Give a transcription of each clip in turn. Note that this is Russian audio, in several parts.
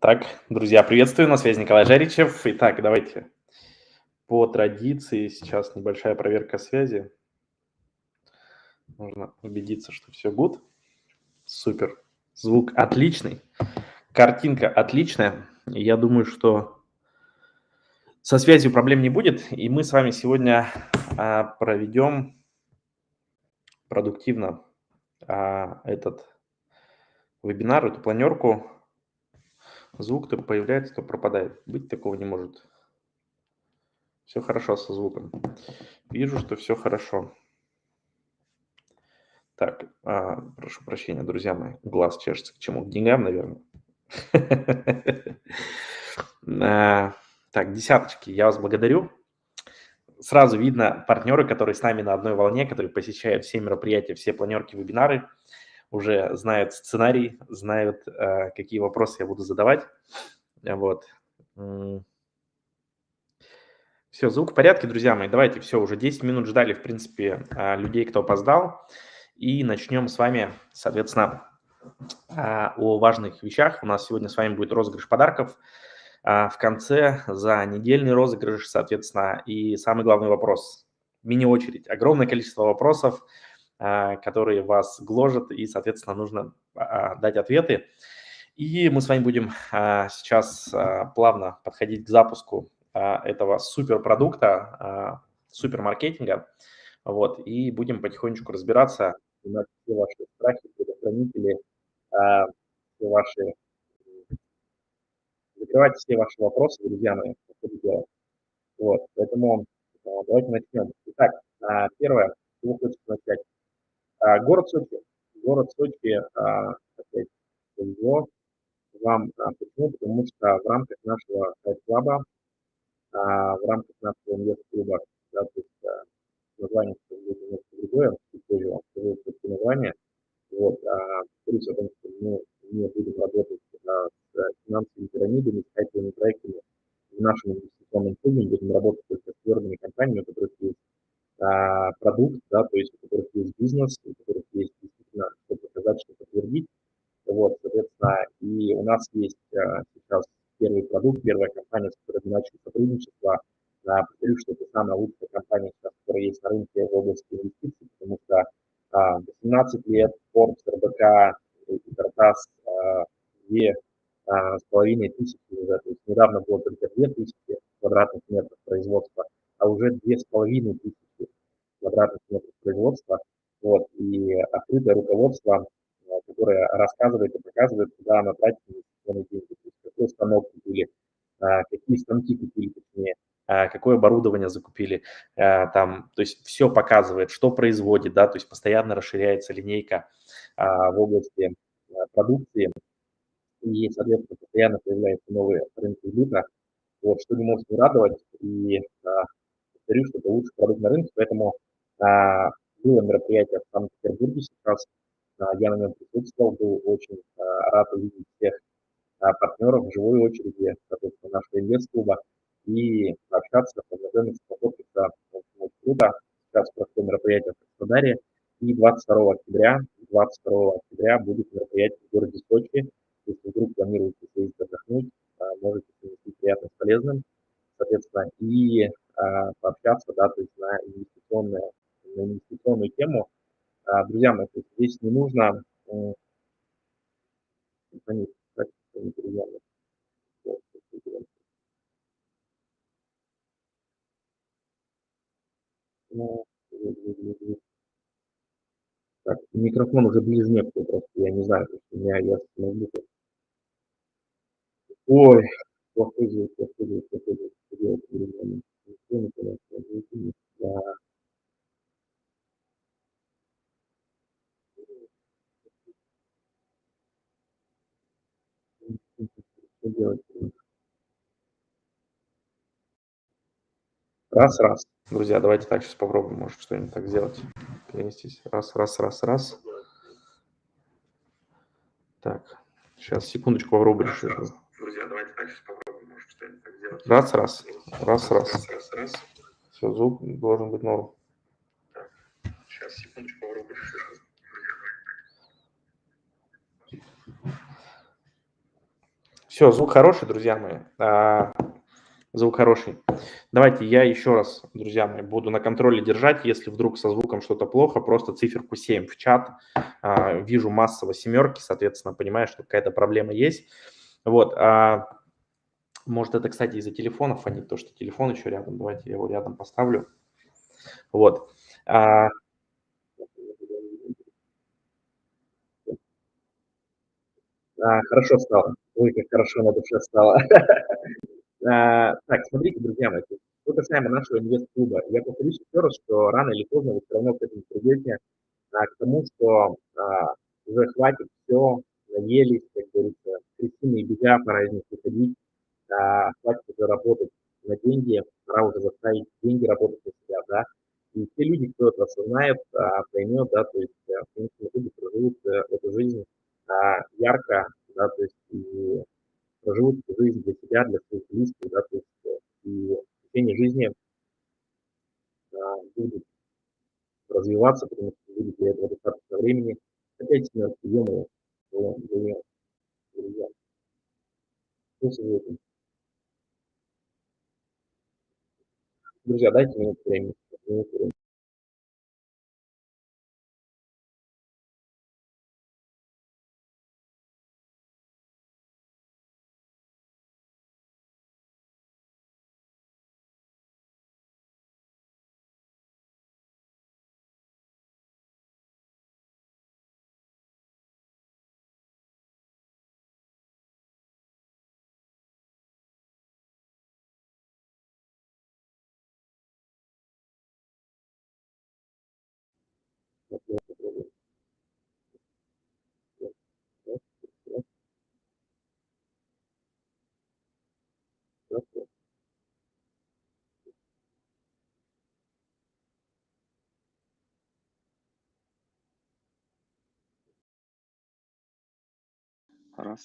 Так, друзья, приветствую, на связи Николай Жаричев. Итак, давайте по традиции сейчас небольшая проверка связи. Нужно убедиться, что все good. Супер. Звук отличный. Картинка отличная. Я думаю, что со связью проблем не будет. И мы с вами сегодня а, проведем продуктивно а, этот вебинар, эту планерку Звук то появляется, то пропадает. Быть такого не может. Все хорошо со звуком. Вижу, что все хорошо. Так, а, прошу прощения, друзья мои. Глаз чешется к чему? К деньгам, наверное. А, так, десяточки, я вас благодарю. Сразу видно партнеры, которые с нами на одной волне, которые посещают все мероприятия, все планерки, вебинары уже знают сценарий, знают, э, какие вопросы я буду задавать. Вот. Все, звук в порядке, друзья мои. Давайте, все, уже 10 минут ждали, в принципе, э, людей, кто опоздал. И начнем с вами, соответственно, э, о важных вещах. У нас сегодня с вами будет розыгрыш подарков. В конце за недельный розыгрыш, соответственно, и самый главный вопрос. Мини-очередь. Огромное количество вопросов – которые вас гложат, и, соответственно, нужно а, дать ответы. И мы с вами будем а, сейчас плавно подходить к запуску этого суперпродукта, супермаркетинга, вот, и будем потихонечку разбираться, все ваши страхи, предохранители, все ваши, закрывать все ваши вопросы, друзья мои, Вот, поэтому давайте начнем. Итак, первое, чего хочется начать. А, город Сочи. Город Сочи, а, опять вам. А, почему? Потому что в рамках нашего сайт-клаба, в рамках нашего инвест-клуба, да, то есть название будет немножко другое, чуть позже вам скажу все название. Вот, а, повторюсь о том, что мы не будем работать а, с финансовыми пирамидами, с хайповыми проектами в нашем инвестиционном клубе, будем работать только с твердыми компаниями, у которых есть а, продукт, да, то есть у которых есть бизнес, у которых есть действительно что показать, что подтвердить. Вот, соответственно, и у нас есть а, сейчас первый продукт, первая компания, с которой мы начали сотрудничество. А, повторюсь, что это самая лучшая компания, сейчас, которая есть на рынке в области инвестиций, потому что а, 18 лет Forbes, РБК и Картас а, две а, с половиной тысячи уже, то есть недавно было только две тысячи квадратных метров производства, а уже две с половиной тысячи квадратных метров производства, вот, и открытое руководство, э, которое рассказывает и показывает, куда она тратит инвестиционные деньги, то есть какой станок купили, э, какие станки купили, точнее, э, какое оборудование закупили, там, то есть все показывает, что производит, да, то есть постоянно расширяется линейка в области продукции, и, соответственно, постоянно появляются новые рынки сбыта, вот, что не может не радовать, и повторю, что это лучший продукт на рынке, поэтому а, было мероприятие в Санкт-Петербурге сейчас, а, я на нем присутствовал, был очень а, рад увидеть всех партнеров в живой очереди, соответственно, нашего инвест-клуба, и общаться, познакомиться, пофоткаться, очень круто. Сейчас прошло мероприятие в Краснодаре, и 22 октября, 22 октября будет мероприятие в городе Сочи. Если вдруг планируете съездить отдохнуть, можете совместить приятно с полезным, соответственно, и пообщаться, да, то есть на инвестиционное на инвестиционную тему. А, друзья мои, здесь не нужно так, микрофон уже некуда просто, я не знаю, у меня я ноутбука. Ой, плохой звук, плохой звук, плохой звук. Да. Что делать? Раз, раз. Друзья, давайте так сейчас попробуем, может, что-нибудь так сделать. Перенестись. Раз, раз, раз, раз. Так, сейчас, секундочку, попробую решить. Друзья, давайте так сейчас попробуем, может, что-нибудь так сделать. Раз, раз. Раз, раз. Раз, раз, раз. Все, звук должен быть норм. Так, сейчас, секундочку, попробую решить. Все, звук хороший, друзья мои. А, звук хороший. Давайте я еще раз, друзья мои, буду на контроле держать. Если вдруг со звуком что-то плохо, просто циферку 7 в чат. А, вижу массово семерки, соответственно, понимаю, что какая-то проблема есть. Вот. А, может, это, кстати, из-за телефона фонит, то, что телефон еще рядом. Давайте я его рядом поставлю. Вот. А, А, хорошо стало. Ой, как хорошо на душе стало. А, так, смотрите, друзья мои, что касаемо нашего инвест-клуба, я повторюсь еще раз, что рано или поздно вы все равно к этому придете, а, к тому, что а, уже хватит все, наелись, как говорится, крестины и бега, пора из них выходить, хватит уже работать на деньги, пора уже заставить деньги работать на себя, да, и те люди, кто это осознает, поймет, да, то есть, в принципе, люди проживут э, эту жизнь ярко, да, то есть и проживут жизнь для себя, для своих близких, да, то есть э, и в течение жизни а, будут развиваться, потому что будет для этого достаточно времени. Опять для друзья. Что советуете? Друзья, дайте минуту времени. Времени. Раз,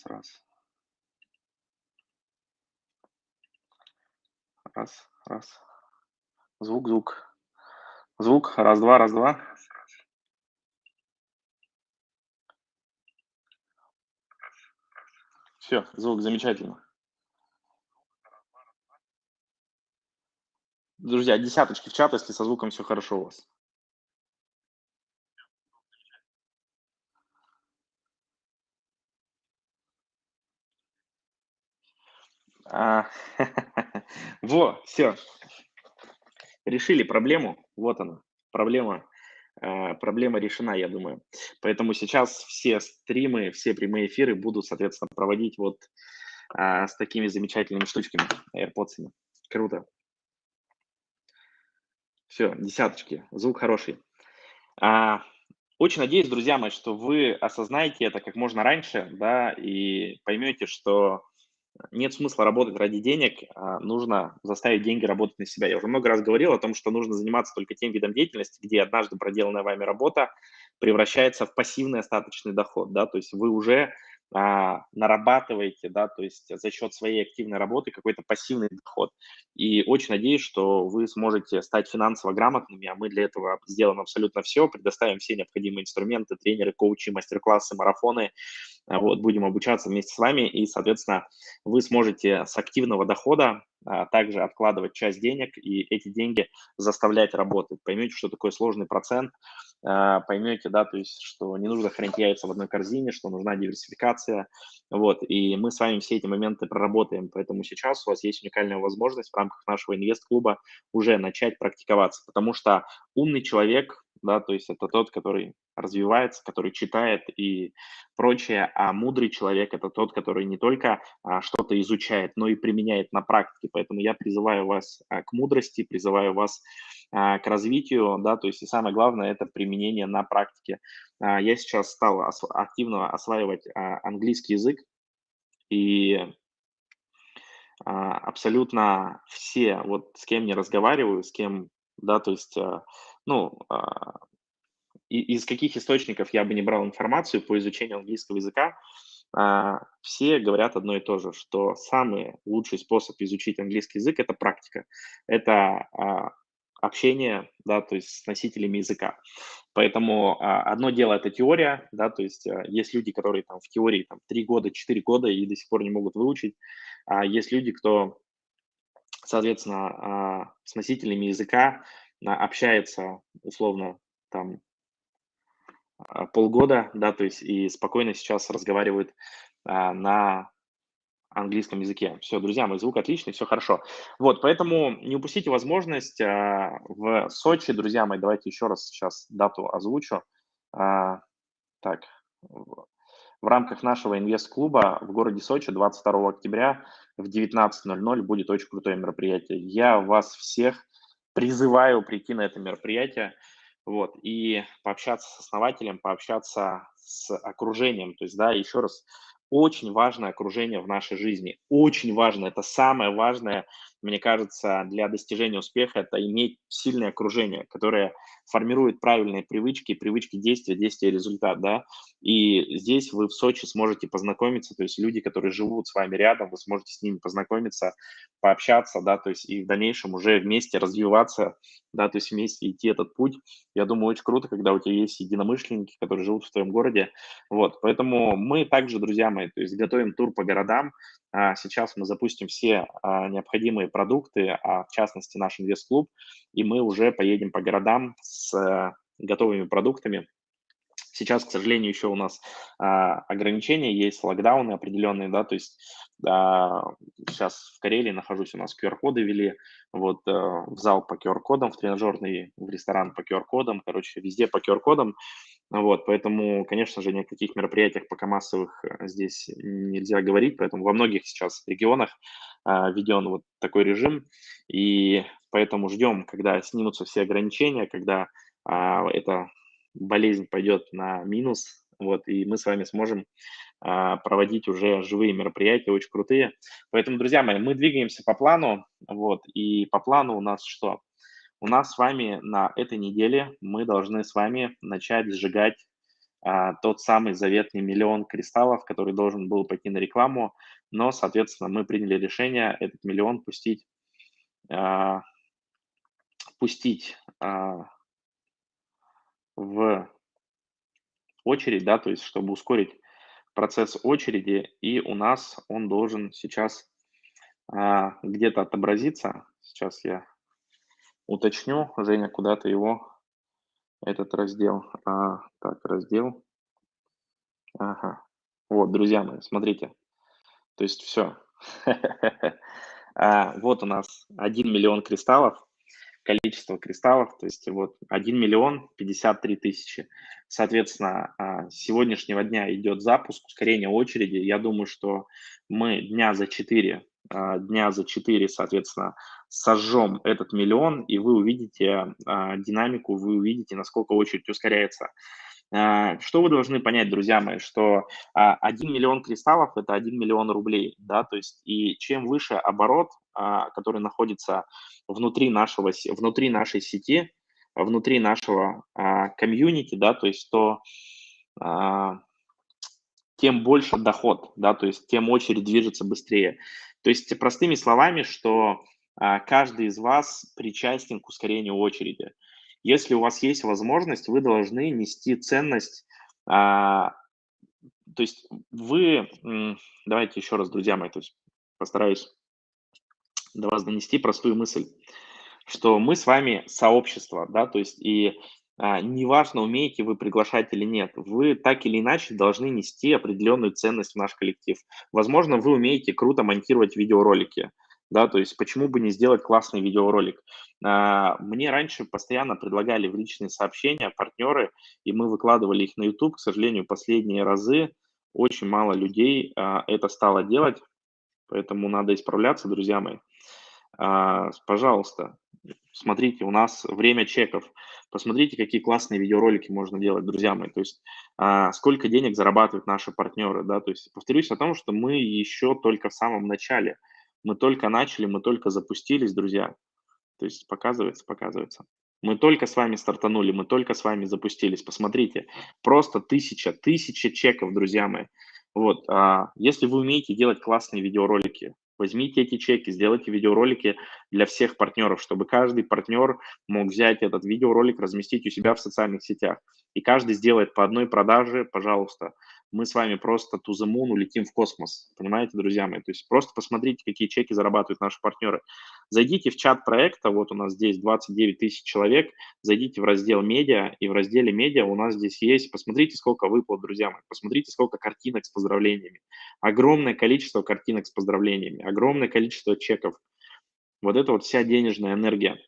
раз. Раз, раз. Звук, звук. Звук. Раз, два, раз, два. Все, звук замечательно. Друзья, десяточки в чат, если со звуком все хорошо у вас. А, во, все. Решили проблему. Вот она. Проблема. А, проблема решена, я думаю. Поэтому сейчас все стримы, все прямые эфиры будут, соответственно, проводить вот а, с такими замечательными штучками, AirPods. Круто. Все, десяточки. Звук хороший. А, очень надеюсь, друзья мои, что вы осознаете это как можно раньше, да, и поймете, что нет смысла работать ради денег, а нужно заставить деньги работать на себя. Я уже много раз говорил о том, что нужно заниматься только тем видом деятельности, где однажды проделанная вами работа превращается в пассивный остаточный доход, да, то есть вы уже а, нарабатываете, да, то есть за счет своей активной работы какой-то пассивный доход. И очень надеюсь, что вы сможете стать финансово грамотными, а мы для этого сделаем абсолютно все, предоставим все необходимые инструменты, тренеры, коучи, мастер-классы, марафоны, вот, будем обучаться вместе с вами, и, соответственно, вы сможете с активного дохода а, также откладывать часть денег и эти деньги заставлять работать. Поймете, что такое сложный процент, а, поймете, да, то есть, что не нужно хранить яйца в одной корзине, что нужна диверсификация, вот, и мы с вами все эти моменты проработаем, поэтому сейчас у вас есть уникальная возможность в рамках нашего инвест-клуба уже начать практиковаться, потому что умный человек, да, то есть это тот, который развивается, который читает и прочее, а мудрый человек – это тот, который не только а, что-то изучает, но и применяет на практике. Поэтому я призываю вас а, к мудрости, призываю вас а, к развитию, да, то есть и самое главное – это применение на практике. А, я сейчас стал ос активно осваивать а, английский язык, и а, абсолютно все, вот с кем я разговариваю, с кем, да, то есть, а, ну, а, из каких источников я бы не брал информацию по изучению английского языка, а, все говорят одно и то же, что самый лучший способ изучить английский язык– это практика. Это а, общения, да, то есть с носителями языка. Поэтому одно дело это теория, да, то есть есть люди, которые там в теории там 3 года, 4 года и до сих пор не могут выучить, а есть люди, кто, соответственно, с носителями языка общается условно там а, полгода, да, то есть и спокойно сейчас разговаривают а, на английском языке. Все, друзья, мой звук отличный, все хорошо. Вот, поэтому не упустите возможность а, в Сочи, друзья мои, давайте еще раз сейчас дату озвучу. А, так, в, в рамках нашего инвест-клуба в городе Сочи 22 октября в 19.00 будет очень крутое мероприятие. Я вас всех призываю прийти на это мероприятие вот, и пообщаться с основателем, пообщаться с окружением. То есть, да, еще раз, очень важное окружение в нашей жизни. Очень важно. Это самое важное, мне кажется, для достижения успеха, это иметь сильное окружение, которое формирует правильные привычки, привычки действия, действия результат, да. И здесь вы в Сочи сможете познакомиться, то есть люди, которые живут с вами рядом, вы сможете с ними познакомиться, пообщаться, да, то есть и в дальнейшем уже вместе развиваться, да, то есть вместе идти этот путь. Я думаю, очень круто, когда у тебя есть единомышленники, которые живут в твоем городе. Вот, поэтому мы также, друзья мои, то есть готовим тур по городам. А, сейчас мы запустим все а, необходимые продукты, а в частности наш инвест-клуб, и мы уже поедем по городам с э, готовыми продуктами, Сейчас, к сожалению, еще у нас а, ограничения есть, локдауны определенные, да, то есть а, сейчас в Карелии нахожусь, у нас QR-коды ввели, вот а, в зал по QR-кодам, в тренажерный, в ресторан по QR-кодам, короче, везде по QR-кодам, вот, поэтому, конечно же, ни о каких мероприятиях пока массовых э, здесь нельзя говорить, поэтому во многих сейчас регионах а, введен вот такой режим, и поэтому ждем, когда снимутся все ограничения, когда а, это болезнь пойдет на минус, вот, и мы с вами сможем а, проводить уже живые мероприятия, очень крутые. Поэтому, друзья мои, мы двигаемся по плану, вот, и по плану у нас что? У нас с вами на этой неделе мы должны с вами начать сжигать а, тот самый заветный миллион кристаллов, который должен был пойти на рекламу, но, соответственно, мы приняли решение этот миллион пустить, а, пустить а, в очередь, да, то есть чтобы ускорить процесс очереди, и у нас он должен сейчас а, где-то отобразиться. Сейчас я уточню, Женя, куда-то его, этот раздел. А, так, раздел. Ага. Вот, друзья мои, смотрите. То есть все. А, вот у нас 1 миллион кристаллов количество кристаллов, то есть вот 1 миллион 53 тысячи. Соответственно, а, с сегодняшнего дня идет запуск, ускорение очереди. Я думаю, что мы дня за 4, а, дня за 4, соответственно, сожжем этот миллион, и вы увидите а, динамику, вы увидите, насколько очередь ускоряется. Что вы должны понять, друзья мои, что 1 миллион кристаллов – это 1 миллион рублей, да, то есть и чем выше оборот, который находится внутри, нашего, внутри нашей сети, внутри нашего а, комьюнити, да, то есть то а, тем больше доход, да, то есть тем очередь движется быстрее. То есть простыми словами, что а, каждый из вас причастен к ускорению очереди. Если у вас есть возможность, вы должны нести ценность, а, то есть вы, давайте еще раз, друзья мои, то есть постараюсь до вас донести простую мысль, что мы с вами сообщество, да, то есть и а, неважно, умеете вы приглашать или нет, вы так или иначе должны нести определенную ценность в наш коллектив. Возможно, вы умеете круто монтировать видеоролики, да, то есть почему бы не сделать классный видеоролик. А, мне раньше постоянно предлагали в личные сообщения партнеры, и мы выкладывали их на YouTube. К сожалению, последние разы очень мало людей а, это стало делать, поэтому надо исправляться, друзья мои. А, пожалуйста, смотрите, у нас время чеков. Посмотрите, какие классные видеоролики можно делать, друзья мои. То есть сколько денег зарабатывают наши партнеры, да. То есть повторюсь о том, что мы еще только в самом начале. Мы только начали, мы только запустились, друзья. То есть показывается, показывается. Мы только с вами стартанули, мы только с вами запустились. Посмотрите, просто тысяча, тысяча чеков, друзья мои. Вот, а, если вы умеете делать классные видеоролики, Возьмите эти чеки, сделайте видеоролики для всех партнеров, чтобы каждый партнер мог взять этот видеоролик, разместить у себя в социальных сетях. И каждый сделает по одной продаже, пожалуйста. Мы с вами просто to the moon улетим в космос. Понимаете, друзья мои? То есть просто посмотрите, какие чеки зарабатывают наши партнеры. Зайдите в чат проекта, вот у нас здесь 29 тысяч человек, зайдите в раздел медиа, и в разделе медиа у нас здесь есть, посмотрите, сколько выплат, друзья мои, посмотрите, сколько картинок с поздравлениями. Огромное количество картинок с поздравлениями, огромное количество чеков. Вот это вот вся денежная энергия.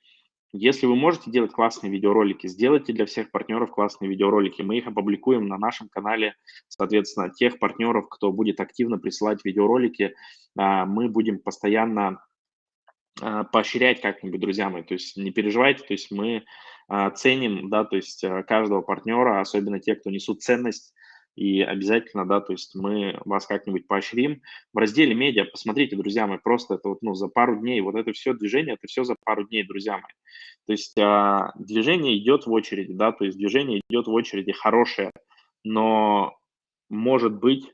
Если вы можете делать классные видеоролики, сделайте для всех партнеров классные видеоролики. Мы их опубликуем на нашем канале, соответственно, тех партнеров, кто будет активно присылать видеоролики, а, мы будем постоянно а, поощрять как-нибудь, друзья мои. То есть не переживайте, то есть мы а, ценим, да, то есть каждого партнера, особенно те, кто несут ценность и обязательно, да, то есть мы вас как-нибудь поощрим. В разделе медиа, посмотрите, друзья мои, просто это вот, ну, за пару дней, вот это все движение, это все за пару дней, друзья мои. То есть а, движение идет в очереди, да, то есть движение идет в очереди хорошее, но может быть,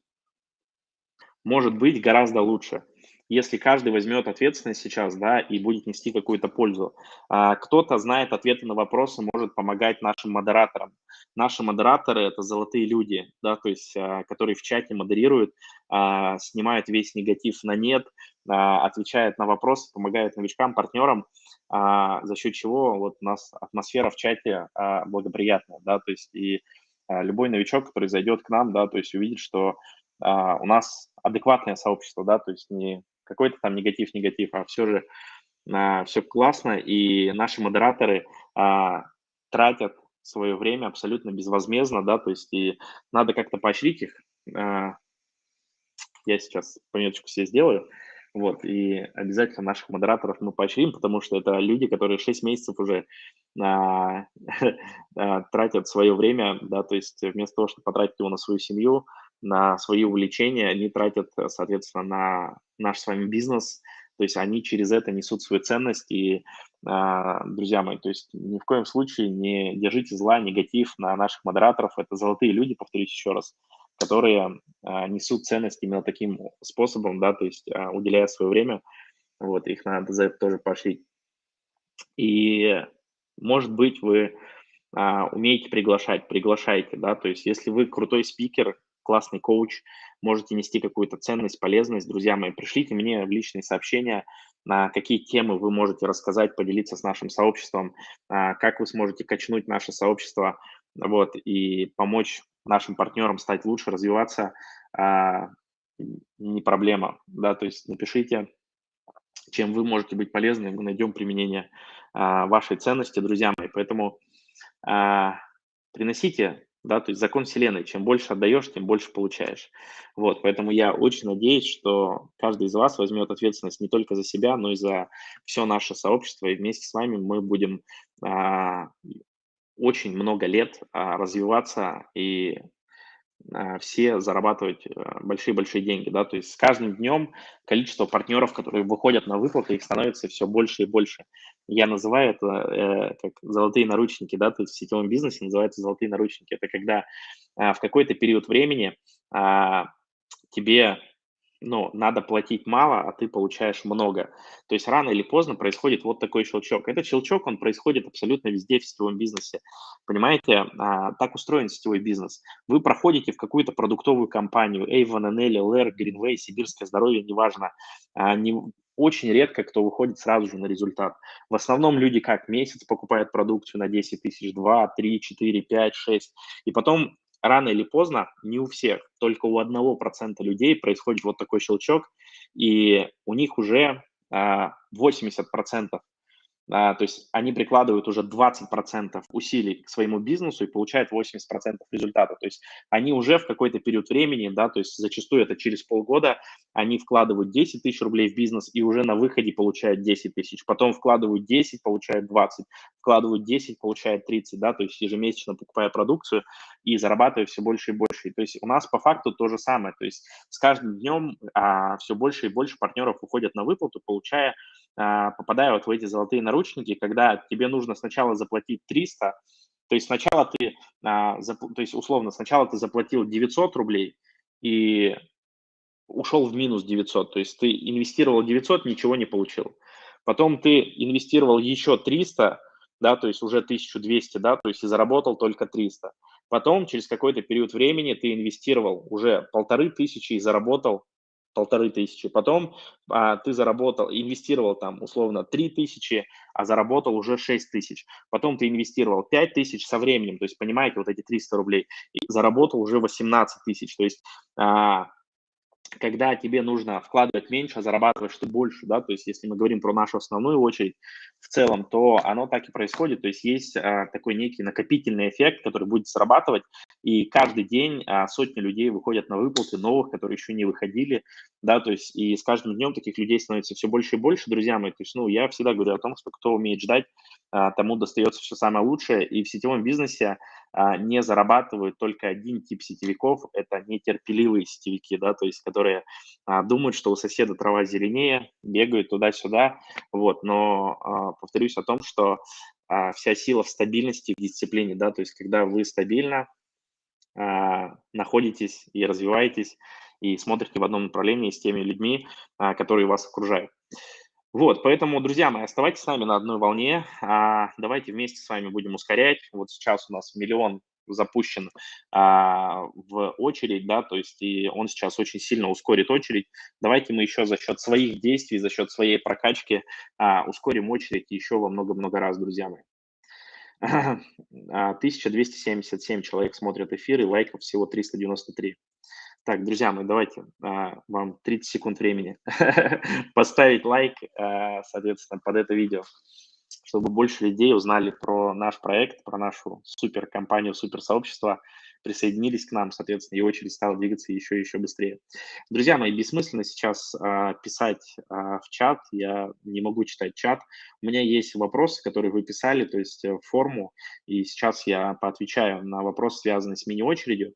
может быть гораздо лучше если каждый возьмет ответственность сейчас, да, и будет нести какую-то пользу. А, кто-то знает ответы на вопросы, может помогать нашим модераторам. Наши модераторы – это золотые люди, да, то есть, а, которые в чате модерируют, а, снимают весь негатив на нет, отвечают на вопросы, помогают новичкам, партнерам, за счет чего вот у нас атмосфера в чате благоприятная, да, то есть и любой новичок, который зайдет к нам, да, то есть увидит, что у нас адекватное сообщество, да, то есть не какой-то там негатив-негатив, а все же а, все классно, и наши модераторы а, тратят свое время абсолютно безвозмездно, да, то есть и надо как-то поощрить их. А, я сейчас пометочку себе сделаю, вот, и обязательно наших модераторов мы поощрим, потому что это люди, которые 6 месяцев уже а, а, тратят свое время, да, то есть вместо того, чтобы потратить его на свою семью, на свои увлечения, они тратят, соответственно, на наш с вами бизнес, то есть они через это несут свою ценность. И, а, друзья мои, то есть ни в коем случае не держите зла, негатив на наших модераторов. Это золотые люди, повторюсь еще раз, которые а, несут ценность именно таким способом, да, то есть а, уделяя свое время. Вот, их надо за это тоже поощрить. И, может быть, вы умеете приглашать, приглашайте, да, то есть если вы крутой спикер, классный коуч, можете нести какую-то ценность, полезность, друзья мои, пришлите мне в личные сообщения, на какие темы вы можете рассказать, поделиться с нашим сообществом, а, как вы сможете качнуть наше сообщество, вот, и помочь нашим партнерам стать лучше, развиваться, а, не проблема, да, то есть напишите, чем вы можете быть полезны, мы найдем применение а, вашей ценности, друзья мои, поэтому приносите да, то есть закон Вселенной, чем больше отдаешь, тем больше получаешь. Вот, поэтому я очень надеюсь, что каждый из вас возьмет ответственность не только за себя, но и за все наше сообщество, и вместе с вами мы будем а, очень много лет а, развиваться и все зарабатывать э, большие-большие деньги, да, то есть с каждым днем количество партнеров, которые выходят на выплаты, их становится все больше и больше. Я называю это э, как золотые наручники, да, то есть в сетевом бизнесе называются золотые наручники. Это когда э, в какой-то период времени э, тебе ну, надо платить мало, а ты получаешь много. То есть рано или поздно происходит вот такой щелчок. Этот щелчок, он происходит абсолютно везде в сетевом бизнесе. Понимаете, а, так устроен сетевой бизнес. Вы проходите в какую-то продуктовую компанию, Avon, NL, LR, Greenway, Сибирское здоровье, неважно. А, не, очень редко кто выходит сразу же на результат. В основном люди как месяц покупают продукцию на 10 тысяч, 2, 3, 4, 5, 6, и потом рано или поздно, не у всех, только у одного процента людей происходит вот такой щелчок, и у них уже 80% а, то есть они прикладывают уже 20% усилий к своему бизнесу и получают 80% результата. То есть они уже в какой-то период времени, да, то есть зачастую это через полгода, они вкладывают 10 тысяч рублей в бизнес и уже на выходе получают 10 тысяч. Потом вкладывают 10, получают 20, вкладывают 10, получают 30, да, то есть ежемесячно покупая продукцию и зарабатывая все больше и больше. То есть у нас по факту то же самое. То есть с каждым днем а, все больше и больше партнеров уходят на выплату, получая а, попадая вот в эти золотые наручники, когда тебе нужно сначала заплатить 300, то есть сначала ты, а, то есть условно, сначала ты заплатил 900 рублей, и ушел в минус 900, то есть ты инвестировал 900, ничего не получил. Потом ты инвестировал еще 300, да, то есть уже 1200, да, то есть и заработал только 300. Потом через какой-то период времени ты инвестировал уже полторы тысячи и заработал полторы тысячи. Потом а, ты заработал, инвестировал там условно три тысячи, а заработал уже шесть тысяч. Потом ты инвестировал пять тысяч со временем, то есть понимаете, вот эти 300 рублей, и заработал уже 18 тысяч. То есть а, когда тебе нужно вкладывать меньше, а зарабатывать что больше, да, то есть если мы говорим про нашу основную очередь в целом, то оно так и происходит, то есть есть а, такой некий накопительный эффект, который будет срабатывать, и каждый день а, сотни людей выходят на выплаты новых, которые еще не выходили, да, то есть и с каждым днем таких людей становится все больше и больше, друзья мои, то есть, ну, я всегда говорю о том, что кто умеет ждать, а, тому достается все самое лучшее, и в сетевом бизнесе а, не зарабатывают только один тип сетевиков, это нетерпеливые сетевики, да, то есть которые а, думают, что у соседа трава зеленее, бегают туда-сюда, вот, но повторюсь о том, что вся сила в стабильности, в дисциплине, да, то есть когда вы стабильно находитесь и развиваетесь, и смотрите в одном направлении с теми людьми, а, которые вас окружают. Вот, поэтому, друзья мои, оставайтесь с нами на одной волне. А, давайте вместе с вами будем ускорять. Вот сейчас у нас миллион запущен а, в очередь, да, то есть и он сейчас очень сильно ускорит очередь. Давайте мы еще за счет своих действий, за счет своей прокачки а, ускорим очередь еще во много-много раз, друзья мои. 1277 а, человек смотрят эфир и лайков всего 393. Так, друзья мои, давайте а, вам 30 секунд времени поставить лайк, а, соответственно, под это видео, чтобы больше людей узнали про наш проект, про нашу суперкомпанию, суперсообщество, присоединились к нам, соответственно, и очередь стала двигаться еще и еще быстрее. Друзья мои, бессмысленно сейчас а, писать а, в чат, я не могу читать чат. У меня есть вопросы, которые вы писали, то есть э, форму, и сейчас я поотвечаю на вопросы, связанные с мини-очередью.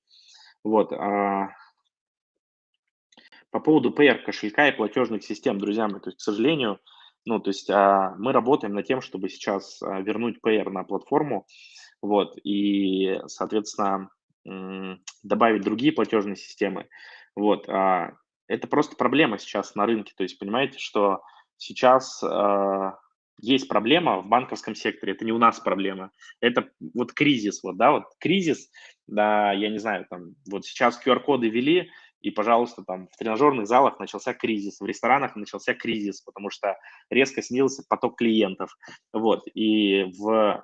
Вот, а, по поводу PR кошелька и платежных систем, друзья мои, то есть, к сожалению, ну, то есть а, мы работаем над тем, чтобы сейчас а, вернуть PR на платформу, вот, и, соответственно, добавить другие платежные системы, вот. А, это просто проблема сейчас на рынке, то есть понимаете, что сейчас а, есть проблема в банковском секторе, это не у нас проблема, это вот кризис, вот, да, вот кризис, да, я не знаю, там, вот сейчас QR-коды ввели, и, пожалуйста, там в тренажерных залах начался кризис, в ресторанах начался кризис, потому что резко снизился поток клиентов, вот, и в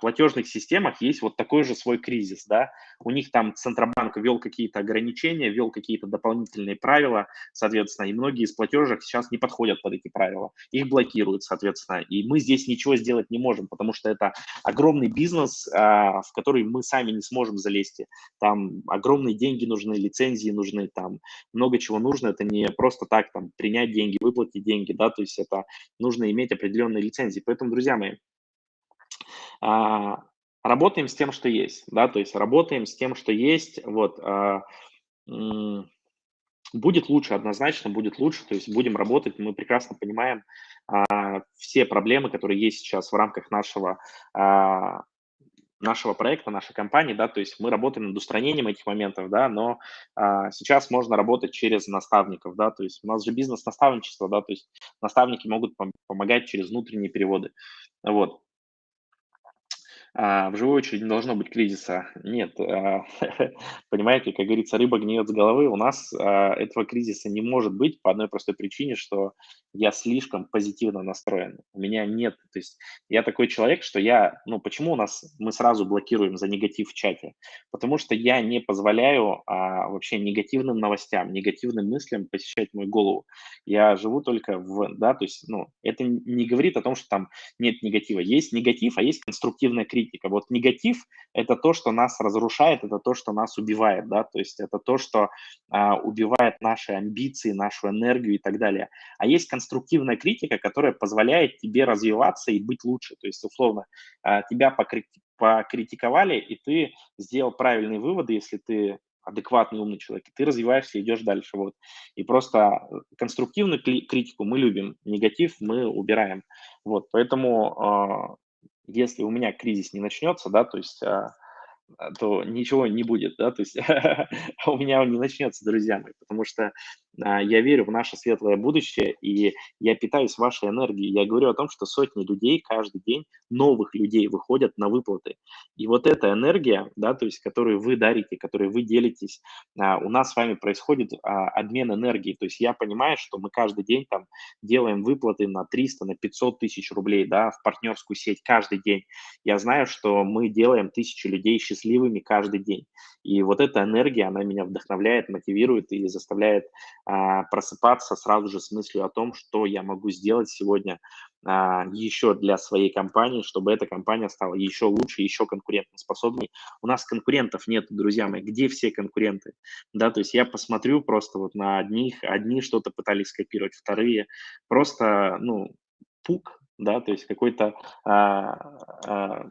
платежных системах есть вот такой же свой кризис, да, у них там Центробанк ввел какие-то ограничения, ввел какие-то дополнительные правила, соответственно, и многие из платежек сейчас не подходят под эти правила, их блокируют, соответственно, и мы здесь ничего сделать не можем, потому что это огромный бизнес, а, в который мы сами не сможем залезть, там огромные деньги нужны, лицензии нужны, там много чего нужно, это не просто так там принять деньги, выплатить деньги, да, то есть это нужно иметь определенные лицензии, поэтому, друзья мои, а, работаем с тем, что есть, да, то есть работаем с тем, что есть, вот, а, будет лучше, однозначно будет лучше, то есть будем работать, мы прекрасно понимаем а, все проблемы, которые есть сейчас в рамках нашего а, нашего проекта, нашей компании, да, то есть мы работаем над устранением этих моментов, да, но а, сейчас можно работать через наставников, да, то есть у нас же бизнес-наставничество, да, то есть наставники могут пом- помогать через внутренние переводы, вот. А, в живой очереди не должно быть кризиса. Нет, а, понимаете, как говорится, рыба гниет с головы. У нас а, этого кризиса не может быть по одной простой причине, что я слишком позитивно настроен. У меня нет, то есть я такой человек, что я, ну почему у нас мы сразу блокируем за негатив в чате? Потому что я не позволяю а, вообще негативным новостям, негативным мыслям посещать мою голову. Я живу только в, да, то есть, ну, это не говорит о том, что там нет негатива. Есть негатив, а есть конструктивная критика критика. Вот негатив – это то, что нас разрушает, это то, что нас убивает, да, то есть это то, что а, убивает наши амбиции, нашу энергию и так далее. А есть конструктивная критика, которая позволяет тебе развиваться и быть лучше. То есть, условно, а, тебя покритиковали, и ты сделал правильные выводы, если ты адекватный, умный человек, и ты развиваешься, идешь дальше. Вот. И просто конструктивную критику мы любим, негатив мы убираем. Вот. Поэтому если у меня кризис не начнется, да, то есть, а, то ничего не будет, да, то есть у меня он не начнется, друзья мои, потому что а, я верю в наше светлое будущее, и я питаюсь вашей энергией. Я говорю о том, что сотни людей каждый день, новых людей выходят на выплаты. И вот эта энергия, да, то есть, которую вы дарите, которой вы делитесь, а, у нас с вами происходит а, обмен энергией. То есть я понимаю, что мы каждый день там делаем выплаты на 300, на 500 тысяч рублей, да, в партнерскую сеть каждый день. Я знаю, что мы делаем тысячи людей счастливыми каждый день. И вот эта энергия, она меня вдохновляет, мотивирует и заставляет а, просыпаться сразу же с мыслью о том, что я могу сделать сегодня а, еще для своей компании, чтобы эта компания стала еще лучше, еще конкурентоспособней. У нас конкурентов нет, друзья мои. Где все конкуренты? Да, то есть я посмотрю просто вот на одних, одни что-то пытались скопировать, вторые просто, ну, пук, да, то есть какой-то а, а,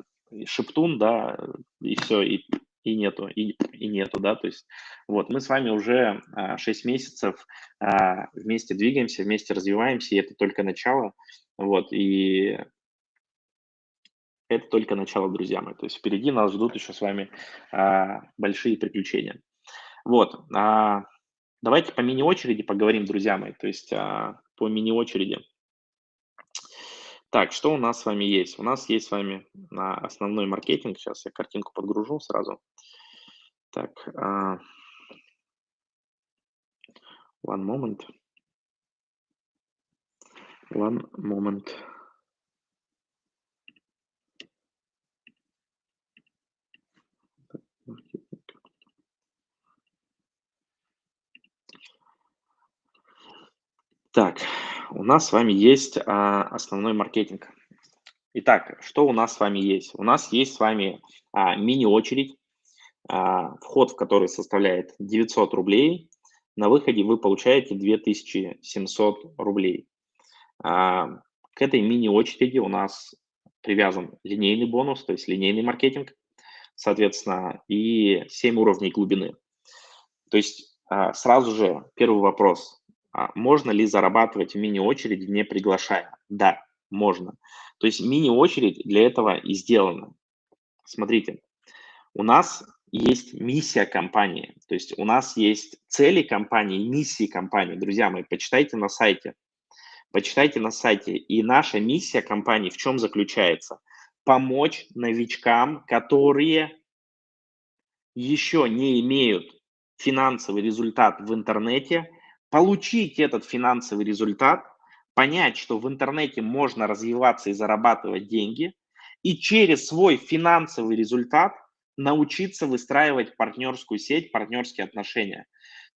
шептун, да, и все, и и нету, и, и нету, да, то есть вот мы с вами уже а, 6 месяцев а, вместе двигаемся, вместе развиваемся, и это только начало, вот, и это только начало, друзья мои, то есть впереди нас ждут еще с вами а, большие приключения. Вот, а, давайте по мини-очереди поговорим, друзья мои, то есть а, по мини-очереди. Так, что у нас с вами есть? У нас есть с вами основной маркетинг. Сейчас я картинку подгружу сразу. Так, uh, one moment. One moment. Так, у нас с вами есть а, основной маркетинг. Итак, что у нас с вами есть? У нас есть с вами а, мини-очередь, а, вход в который составляет 900 рублей. На выходе вы получаете 2700 рублей. А, к этой мини-очереди у нас привязан линейный бонус, то есть линейный маркетинг, соответственно, и 7 уровней глубины. То есть а, сразу же первый вопрос. А можно ли зарабатывать в мини-очереди, не приглашая? Да, можно. То есть мини-очередь для этого и сделана. Смотрите, у нас есть миссия компании, то есть у нас есть цели компании, миссии компании. Друзья мои, почитайте на сайте. Почитайте на сайте. И наша миссия компании в чем заключается? Помочь новичкам, которые еще не имеют финансовый результат в интернете, получить этот финансовый результат, понять, что в интернете можно развиваться и зарабатывать деньги, и через свой финансовый результат научиться выстраивать партнерскую сеть, партнерские отношения.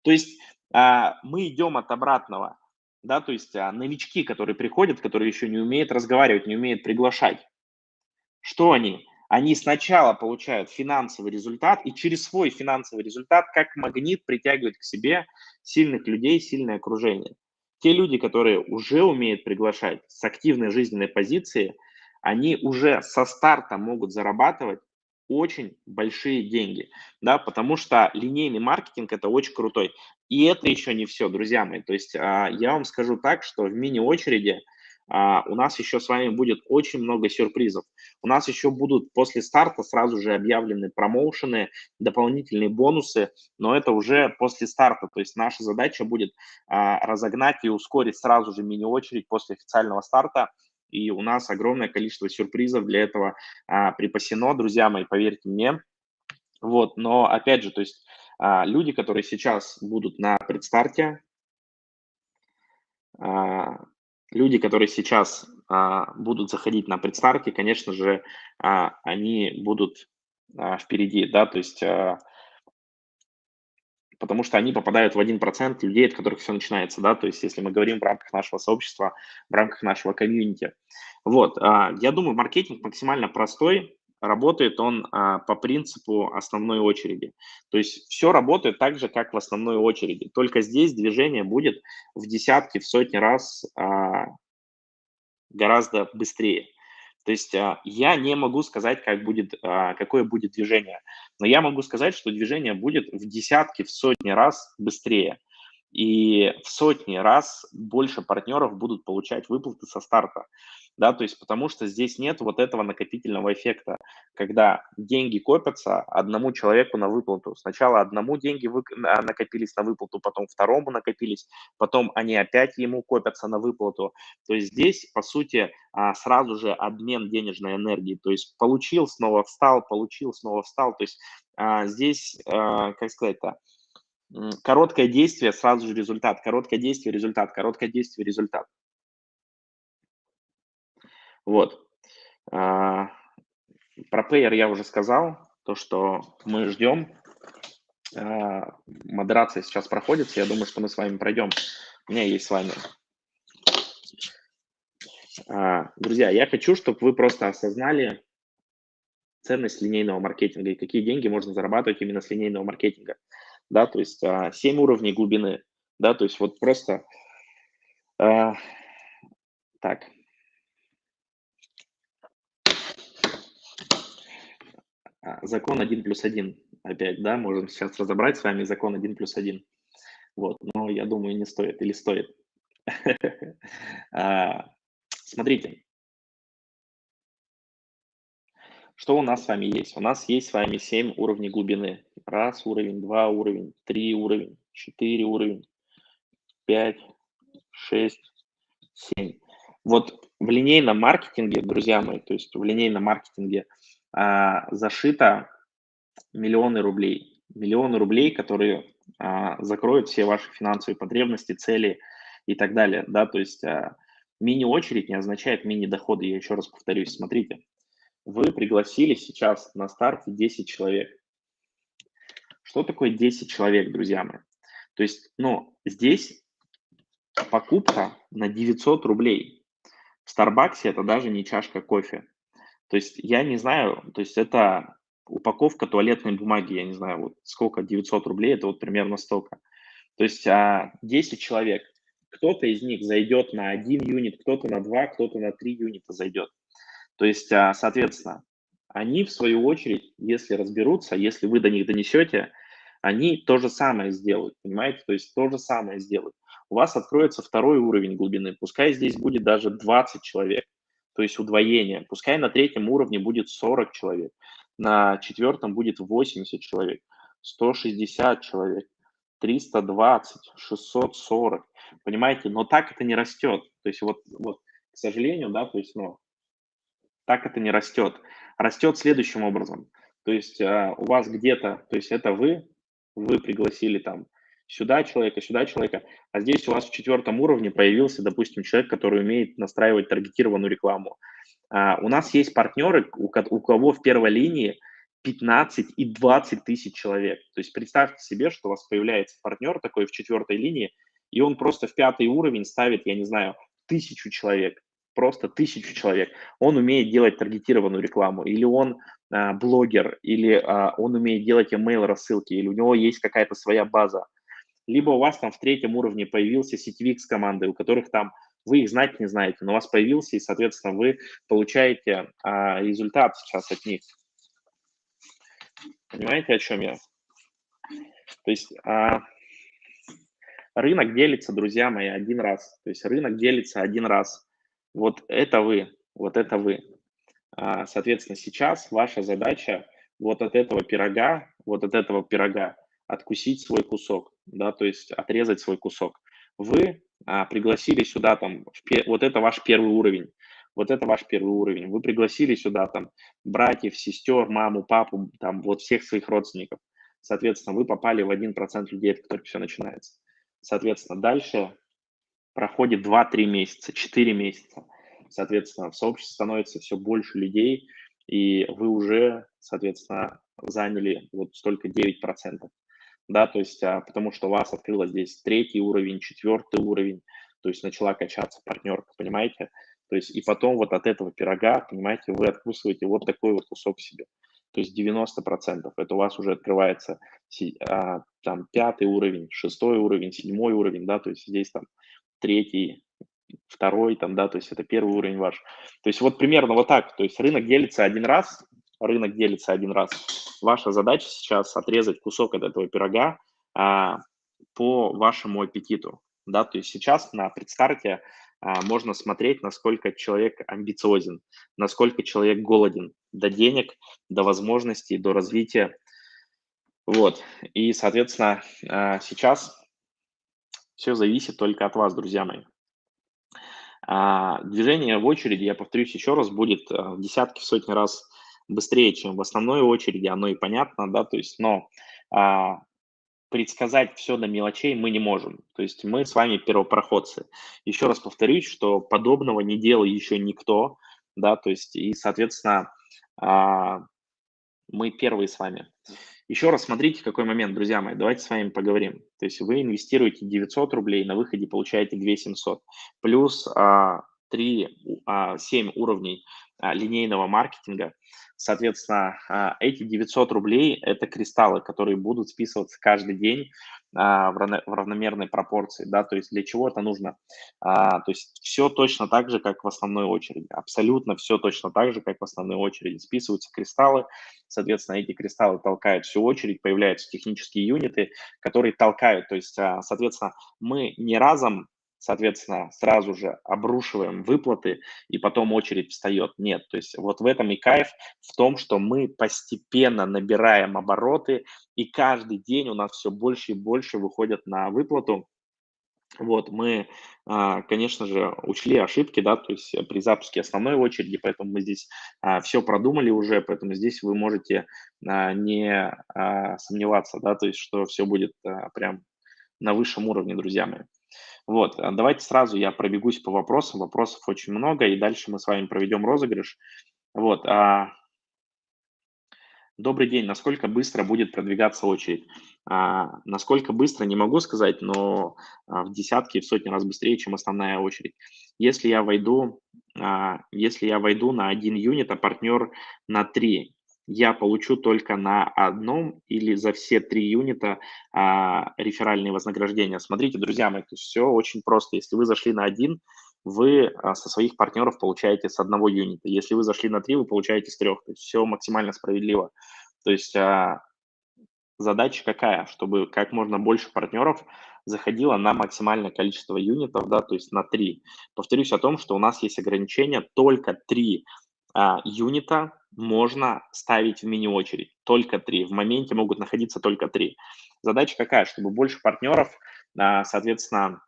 То есть а, мы идем от обратного, да, то есть а, новички, которые приходят, которые еще не умеют разговаривать, не умеют приглашать. Что они? Они сначала получают финансовый результат и через свой финансовый результат как магнит притягивают к себе сильных людей, сильное окружение. Те люди, которые уже умеют приглашать с активной жизненной позиции, они уже со старта могут зарабатывать очень большие деньги, да, потому что линейный маркетинг это очень крутой. И это еще не все, друзья мои. То есть а, я вам скажу так, что в мини-очереди а, у нас еще с вами будет очень много сюрпризов. У нас еще будут после старта сразу же объявлены промоушены, дополнительные бонусы, но это уже после старта. То есть наша задача будет а, разогнать и ускорить сразу же мини-очередь после официального старта. И у нас огромное количество сюрпризов для этого а, припасено, друзья мои, поверьте мне. Вот, но опять же, то есть люди, которые сейчас будут на предстарте, люди, которые сейчас а, будут заходить на предстарте, конечно же, а, они будут а, впереди, да, то есть а, потому что они попадают в 1% людей, от которых все начинается, да, то есть если мы говорим в рамках нашего сообщества, в рамках нашего комьюнити. Вот, а, я думаю, маркетинг максимально простой, работает он а, по принципу основной очереди. То есть все работает так же, как в основной очереди, только здесь движение будет в десятки, в сотни раз а, гораздо быстрее. То есть а, я не могу сказать, как будет, а, какое будет движение, но я могу сказать, что движение будет в десятки, в сотни раз быстрее. И в сотни раз больше партнеров будут получать выплаты со старта да, то есть потому что здесь нет вот этого накопительного эффекта, когда деньги копятся одному человеку на выплату. Сначала одному деньги вы, а, накопились на выплату, потом второму накопились, потом они опять ему копятся на выплату. То есть здесь, по сути, а, сразу же обмен денежной энергии. То есть получил, снова встал, получил, снова встал. То есть а, здесь, как сказать-то, короткое действие, сразу же результат, короткое действие, результат, короткое действие, результат. Вот. А, про Payer я уже сказал, то, что мы ждем. А, модерация сейчас проходит, я думаю, что мы с вами пройдем. У меня есть с вами. А, друзья, я хочу, чтобы вы просто осознали ценность линейного маркетинга и какие деньги можно зарабатывать именно с линейного маркетинга. Да, то есть 7 уровней глубины. Да, то есть вот просто... Так, А, закон 1 плюс 1 опять, да, можем сейчас разобрать с вами закон 1 плюс 1. Вот, но я думаю, не стоит или стоит. А, смотрите, что у нас с вами есть? У нас есть с вами 7 уровней глубины. Раз уровень, два уровень, три уровень, четыре уровень, пять, шесть, семь. Вот в линейном маркетинге, друзья мои, то есть в линейном маркетинге – а, зашито миллионы рублей. Миллионы рублей, которые а, закроют все ваши финансовые потребности, цели и так далее. Да? То есть а, мини-очередь не означает мини-доходы. Я еще раз повторюсь. Смотрите, вы пригласили сейчас на старте 10 человек. Что такое 10 человек, друзья мои? То есть, ну, здесь покупка на 900 рублей. В Старбаксе это даже не чашка кофе. То есть я не знаю, то есть это упаковка туалетной бумаги, я не знаю, вот сколько, 900 рублей, это вот примерно столько. То есть а, 10 человек, кто-то из них зайдет на один юнит, кто-то на два, кто-то на три юнита зайдет. То есть, а, соответственно, они в свою очередь, если разберутся, если вы до них донесете, они то же самое сделают, понимаете? То есть то же самое сделают. У вас откроется второй уровень глубины, пускай здесь будет даже 20 человек, то есть удвоение. Пускай на третьем уровне будет 40 человек, на четвертом будет 80 человек, 160 человек, 320, 640, понимаете? Но так это не растет. То есть вот, вот к сожалению, да, то есть, ну, так это не растет. Растет следующим образом. То есть а, у вас где-то, то есть это вы, вы пригласили там сюда человека, сюда человека, а здесь у вас в четвертом уровне появился, допустим, человек, который умеет настраивать таргетированную рекламу. А, у нас есть партнеры, у, у кого в первой линии 15 и 20 тысяч человек. То есть представьте себе, что у вас появляется партнер такой в четвертой линии, и он просто в пятый уровень ставит, я не знаю, тысячу человек, просто тысячу человек. Он умеет делать таргетированную рекламу, или он а, блогер, или а, он умеет делать email рассылки, или у него есть какая-то своя база либо у вас там в третьем уровне появился сетевик с командой, у которых там вы их знать не знаете, но у вас появился, и, соответственно, вы получаете а, результат сейчас от них. Понимаете, о чем я? То есть а, рынок делится, друзья мои, один раз. То есть рынок делится один раз. Вот это вы, вот это вы. А, соответственно, сейчас ваша задача вот от этого пирога, вот от этого пирога откусить свой кусок, да, то есть отрезать свой кусок. Вы а, пригласили сюда там, вот это ваш первый уровень, вот это ваш первый уровень. Вы пригласили сюда там братьев, сестер, маму, папу, там вот всех своих родственников. Соответственно, вы попали в 1% людей, от которых все начинается. Соответственно, дальше проходит 2-3 месяца, 4 месяца. Соответственно, в сообществе становится все больше людей, и вы уже, соответственно, заняли вот столько 9% да, то есть а, потому что у вас открылось здесь третий уровень, четвертый уровень, то есть начала качаться партнерка, понимаете? То есть и потом вот от этого пирога, понимаете, вы откусываете вот такой вот кусок себе. То есть 90% это у вас уже открывается а, там пятый уровень, шестой уровень, седьмой уровень, да, то есть здесь там третий, второй, там, да, то есть это первый уровень ваш. То есть вот примерно вот так, то есть рынок делится один раз, рынок делится один раз. Ваша задача сейчас отрезать кусок от этого пирога, а, по вашему аппетиту, да, то есть сейчас на предстарте а, можно смотреть, насколько человек амбициозен, насколько человек голоден до денег, до возможностей, до развития. Вот, и, соответственно, а, сейчас все зависит только от вас, друзья мои. А, движение в очереди, я повторюсь еще раз, будет в десятки, в сотни раз быстрее, чем в основной очереди, оно и понятно, да, то есть, но предсказать все до мелочей мы не можем. То есть мы с вами первопроходцы. Еще раз повторюсь, что подобного не делал еще никто, да, то есть и, соответственно, а, мы первые с вами. Еще раз смотрите, какой момент, друзья мои, давайте с вами поговорим. То есть вы инвестируете 900 рублей, на выходе получаете 2700, плюс а, 3, а, 7 уровней а, линейного маркетинга – Соответственно, а, эти 900 рублей – это кристаллы, которые будут списываться каждый день в равномерной пропорции, да, то есть для чего это нужно? А, то есть все точно так же, как в основной очереди, абсолютно все точно так же, как в основной очереди. Списываются кристаллы, соответственно, эти кристаллы толкают всю очередь, появляются технические юниты, которые толкают, то есть, соответственно, мы не разом соответственно, сразу же обрушиваем выплаты, и потом очередь встает. Нет, то есть вот в этом и кайф, в том, что мы постепенно набираем обороты, и каждый день у нас все больше и больше выходят на выплату. Вот, мы, а, конечно же, учли ошибки, да, то есть при запуске основной очереди, поэтому мы здесь а, все продумали уже, поэтому здесь вы можете а, не сомневаться, да, то есть что все будет прям на высшем уровне, друзья мои. Вот, а давайте сразу я пробегусь по вопросам. Вопросов очень много, и дальше мы с вами проведем розыгрыш. Вот, а... Добрый день. Насколько быстро будет продвигаться очередь? А, насколько быстро, не могу сказать, но а, в десятки, в сотни раз быстрее, чем основная очередь. Если я войду, а, если я войду на один юнит, а партнер на три, я получу только на одном или за все три юнита а, реферальные вознаграждения. Смотрите, друзья мои, то есть все очень просто. Если вы зашли на один, вы а, со своих партнеров получаете с одного юнита. Если вы зашли на три, вы получаете с трех. То есть все максимально справедливо. То есть а, задача какая? Чтобы как можно больше партнеров заходило на максимальное количество юнитов, да, то есть на три. Повторюсь о том, что у нас есть ограничение только три а, юнита можно ставить в мини-очередь, только три. В моменте могут находиться только три. Задача какая? Чтобы больше партнеров, а, соответственно,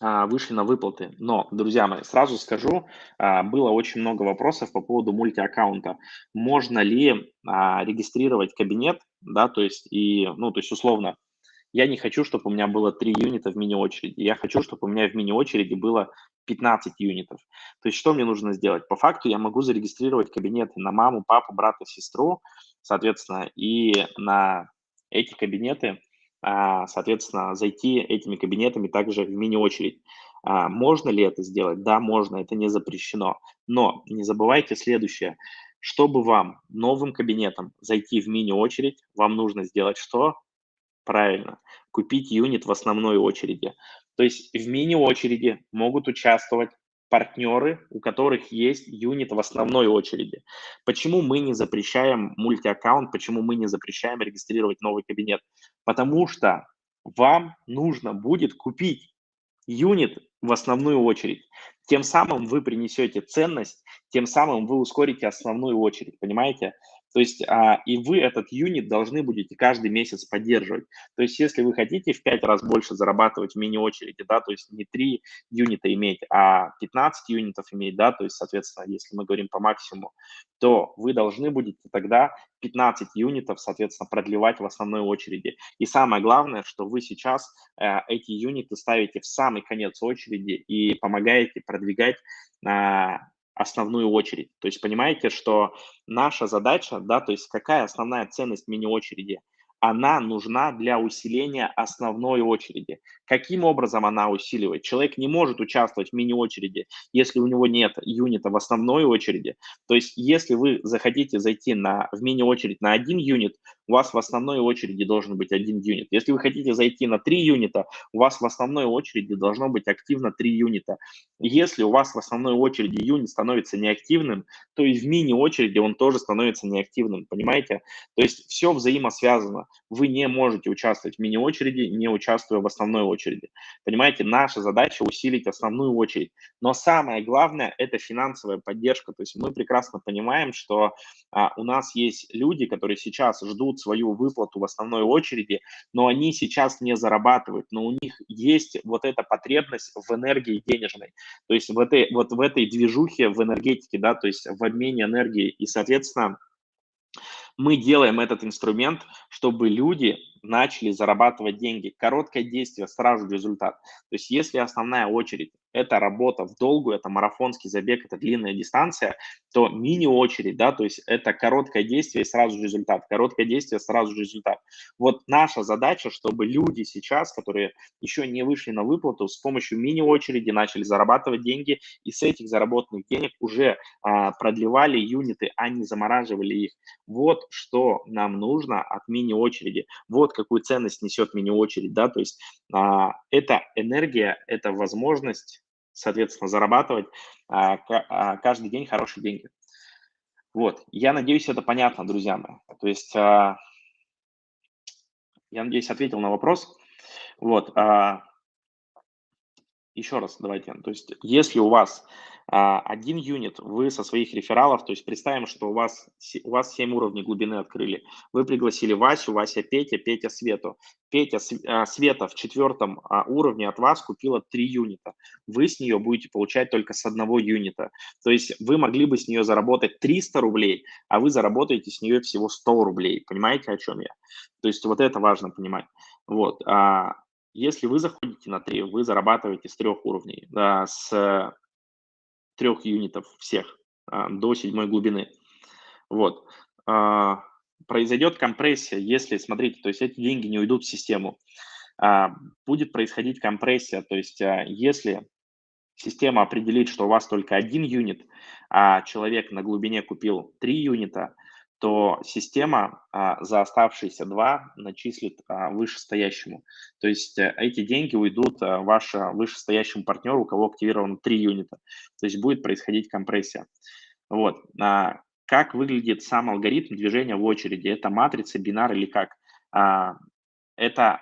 а, вышли на выплаты. Но, друзья мои, сразу скажу, было очень много вопросов по поводу мультиаккаунта. Можно ли регистрировать кабинет, да, то есть и, ну, то есть условно, я не хочу, чтобы у меня было 3 юнита в мини-очереди. Я хочу, чтобы у меня в мини-очереди было 15 юнитов. То есть что мне нужно сделать? По факту я могу зарегистрировать кабинеты на маму, папу, брата, сестру, соответственно, и на эти кабинеты, а, соответственно, зайти этими кабинетами также в мини-очередь. А, можно ли это сделать? Да, можно, это не запрещено. Но не забывайте следующее. Чтобы вам новым кабинетом зайти в мини-очередь, вам нужно сделать что? Правильно, купить юнит в основной очереди. То есть в мини-очереди могут участвовать партнеры, у которых есть юнит в основной очереди. Почему мы не запрещаем мультиаккаунт, почему мы не запрещаем регистрировать новый кабинет? Потому что вам нужно будет купить юнит в основную очередь. Тем самым вы принесете ценность, тем самым вы ускорите основную очередь, понимаете? То есть а, и вы этот юнит должны будете каждый месяц поддерживать. То есть если вы хотите в 5 раз больше зарабатывать в мини-очереди, да, то есть не 3 юнита иметь, а 15 юнитов иметь, да, то есть, соответственно, если мы говорим по максимуму, то вы должны будете тогда 15 юнитов, соответственно, продлевать в основной очереди. И самое главное, что вы сейчас э, эти юниты ставите в самый конец очереди и помогаете продвигать э, основную очередь. То есть понимаете, что наша задача, да, то есть какая основная ценность мини-очереди? Она нужна для усиления основной очереди. Каким образом она усиливает? Человек не может участвовать в мини-очереди, если у него нет юнита в основной очереди. То есть если вы захотите зайти на, в мини-очередь на один юнит, у вас в основной очереди должен быть один юнит. Если вы хотите зайти на три юнита, у вас в основной очереди должно быть активно три юнита. Если у вас в основной очереди юнит становится неактивным, то и в мини-очереди он тоже становится неактивным, понимаете? То есть все взаимосвязано. Вы не можете участвовать в мини-очереди, не участвуя в основной очереди. Понимаете, наша задача усилить основную очередь. Но самое главное – это финансовая поддержка. То есть мы прекрасно понимаем, что а, у нас есть люди, которые сейчас ждут свою выплату в основной очереди, но они сейчас не зарабатывают, но у них есть вот эта потребность в энергии денежной. То есть в этой, вот в этой движухе в энергетике, да, то есть в обмене энергии. И, соответственно, мы делаем этот инструмент, чтобы люди начали зарабатывать деньги. Короткое действие, сразу результат. То есть если основная очередь – это работа в долгу, это марафонский забег, это длинная дистанция, то мини-очередь, да, то есть это короткое действие и сразу результат. Короткое действие, сразу результат. Вот наша задача, чтобы люди сейчас, которые еще не вышли на выплату, с помощью мини-очереди начали зарабатывать деньги и с этих заработанных денег уже а, продлевали юниты, а не замораживали их. Вот что нам нужно от мини-очереди. Вот какую ценность несет мини-очередь, да, то есть а, это энергия, это возможность, соответственно, зарабатывать а, а, каждый день хорошие деньги. Вот, я надеюсь, это понятно, друзья мои. То есть, а, я надеюсь, ответил на вопрос. Вот, еще раз давайте, то есть, если у вас один юнит вы со своих рефералов, то есть представим, что у вас, у вас 7 уровней глубины открыли. Вы пригласили Васю, Вася Петя, Петя Свету. Петя а, Света в четвертом а, уровне от вас купила 3 юнита. Вы с нее будете получать только с одного юнита. То есть вы могли бы с нее заработать 300 рублей, а вы заработаете с нее всего 100 рублей. Понимаете, о чем я? То есть вот это важно понимать. Вот. Если вы заходите на 3, вы зарабатываете с трех уровней. Да, с трех юнитов всех а, до седьмой глубины. Вот. А, произойдет компрессия, если, смотрите, то есть эти деньги не уйдут в систему. А, будет происходить компрессия, то есть если система определит, что у вас только один юнит, а человек на глубине купил три юнита, то система а, за оставшиеся два начислит а, вышестоящему. То есть а, эти деньги уйдут а, вашему вышестоящему партнеру, у кого активировано три юнита. То есть будет происходить компрессия. Вот. А, как выглядит сам алгоритм движения в очереди? Это матрица, бинар или как? А, это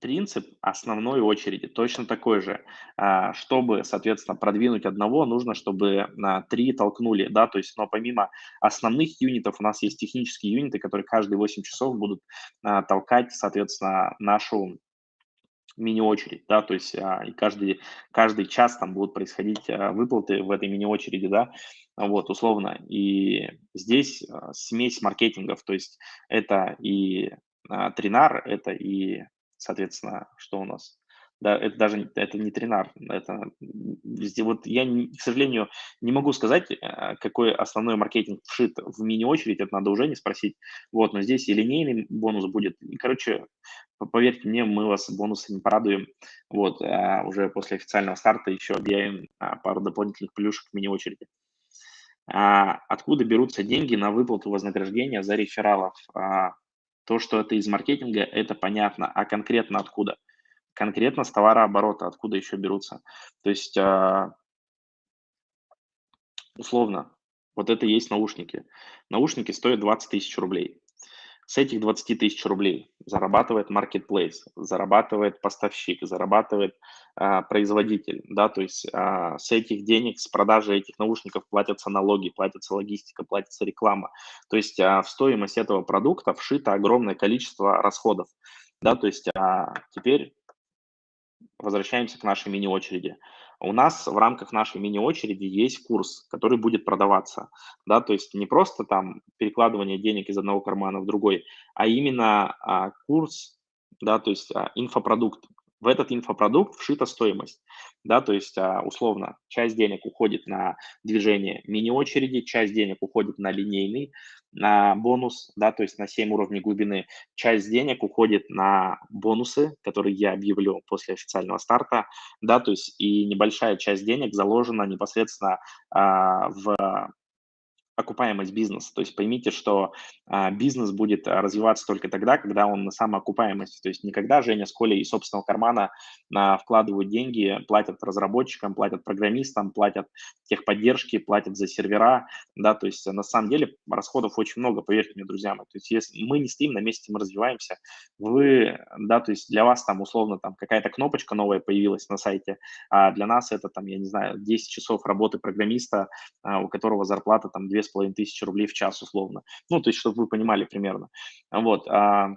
принцип основной очереди точно такой же. А, чтобы, соответственно, продвинуть одного, нужно, чтобы на три толкнули, да, то есть, но помимо основных юнитов у нас есть технические юниты, которые каждые 8 часов будут а, толкать, соответственно, нашу мини-очередь, да, то есть а, и каждый, каждый час там будут происходить выплаты в этой мини-очереди, да, вот, условно. И здесь смесь маркетингов, то есть это и тринар, это и соответственно, что у нас? Да, это даже это не тренар, это вот я, к сожалению, не могу сказать, э, какой основной маркетинг вшит в мини-очередь, это надо уже не спросить, вот, но здесь и линейный бонус будет, и, короче, поверьте мне, мы вас бонусами порадуем, вот, а уже после официального старта еще объявим а, пару дополнительных плюшек в мини-очереди. А, откуда берутся деньги на выплату вознаграждения за рефералов? То, что это из маркетинга, это понятно. А конкретно откуда? Конкретно с товарооборота, откуда еще берутся. То есть, а, условно, вот это и есть наушники. Наушники стоят 20 тысяч рублей. С этих 20 тысяч рублей зарабатывает marketplace, зарабатывает поставщик, зарабатывает а, производитель, да, то есть а, с этих денег, с продажи этих наушников платятся налоги, платится логистика, платится реклама. То есть а, в стоимость этого продукта вшито огромное количество расходов, да, то есть а, теперь возвращаемся к нашей мини-очереди. У нас в рамках нашей мини-очереди есть курс, который будет продаваться, да, то есть не просто там перекладывание денег из одного кармана в другой, а именно а, курс, да, то есть а, инфопродукт, в этот инфопродукт вшита стоимость, да, то есть а, условно часть денег уходит на движение мини-очереди, часть денег уходит на линейный на бонус, да, то есть на 7 уровней глубины, часть денег уходит на бонусы, которые я объявлю после официального старта, да, то есть и небольшая часть денег заложена непосредственно а, в окупаемость бизнеса. То есть поймите, что а, бизнес будет а, развиваться только тогда, когда он на самоокупаемости. То есть никогда Женя с Колей из собственного кармана а, вкладывают деньги, платят разработчикам, платят программистам, платят техподдержки, платят за сервера. Да, то есть на самом деле расходов очень много, поверьте мне, друзья. То есть если мы не стоим на месте, мы развиваемся. Вы, да, то есть для вас там условно там какая-то кнопочка новая появилась на сайте, а для нас это там, я не знаю, 10 часов работы программиста, а, у которого зарплата там 2,5 2,5 тысячи рублей в час условно. Ну, то есть, чтобы вы понимали примерно. Вот. А,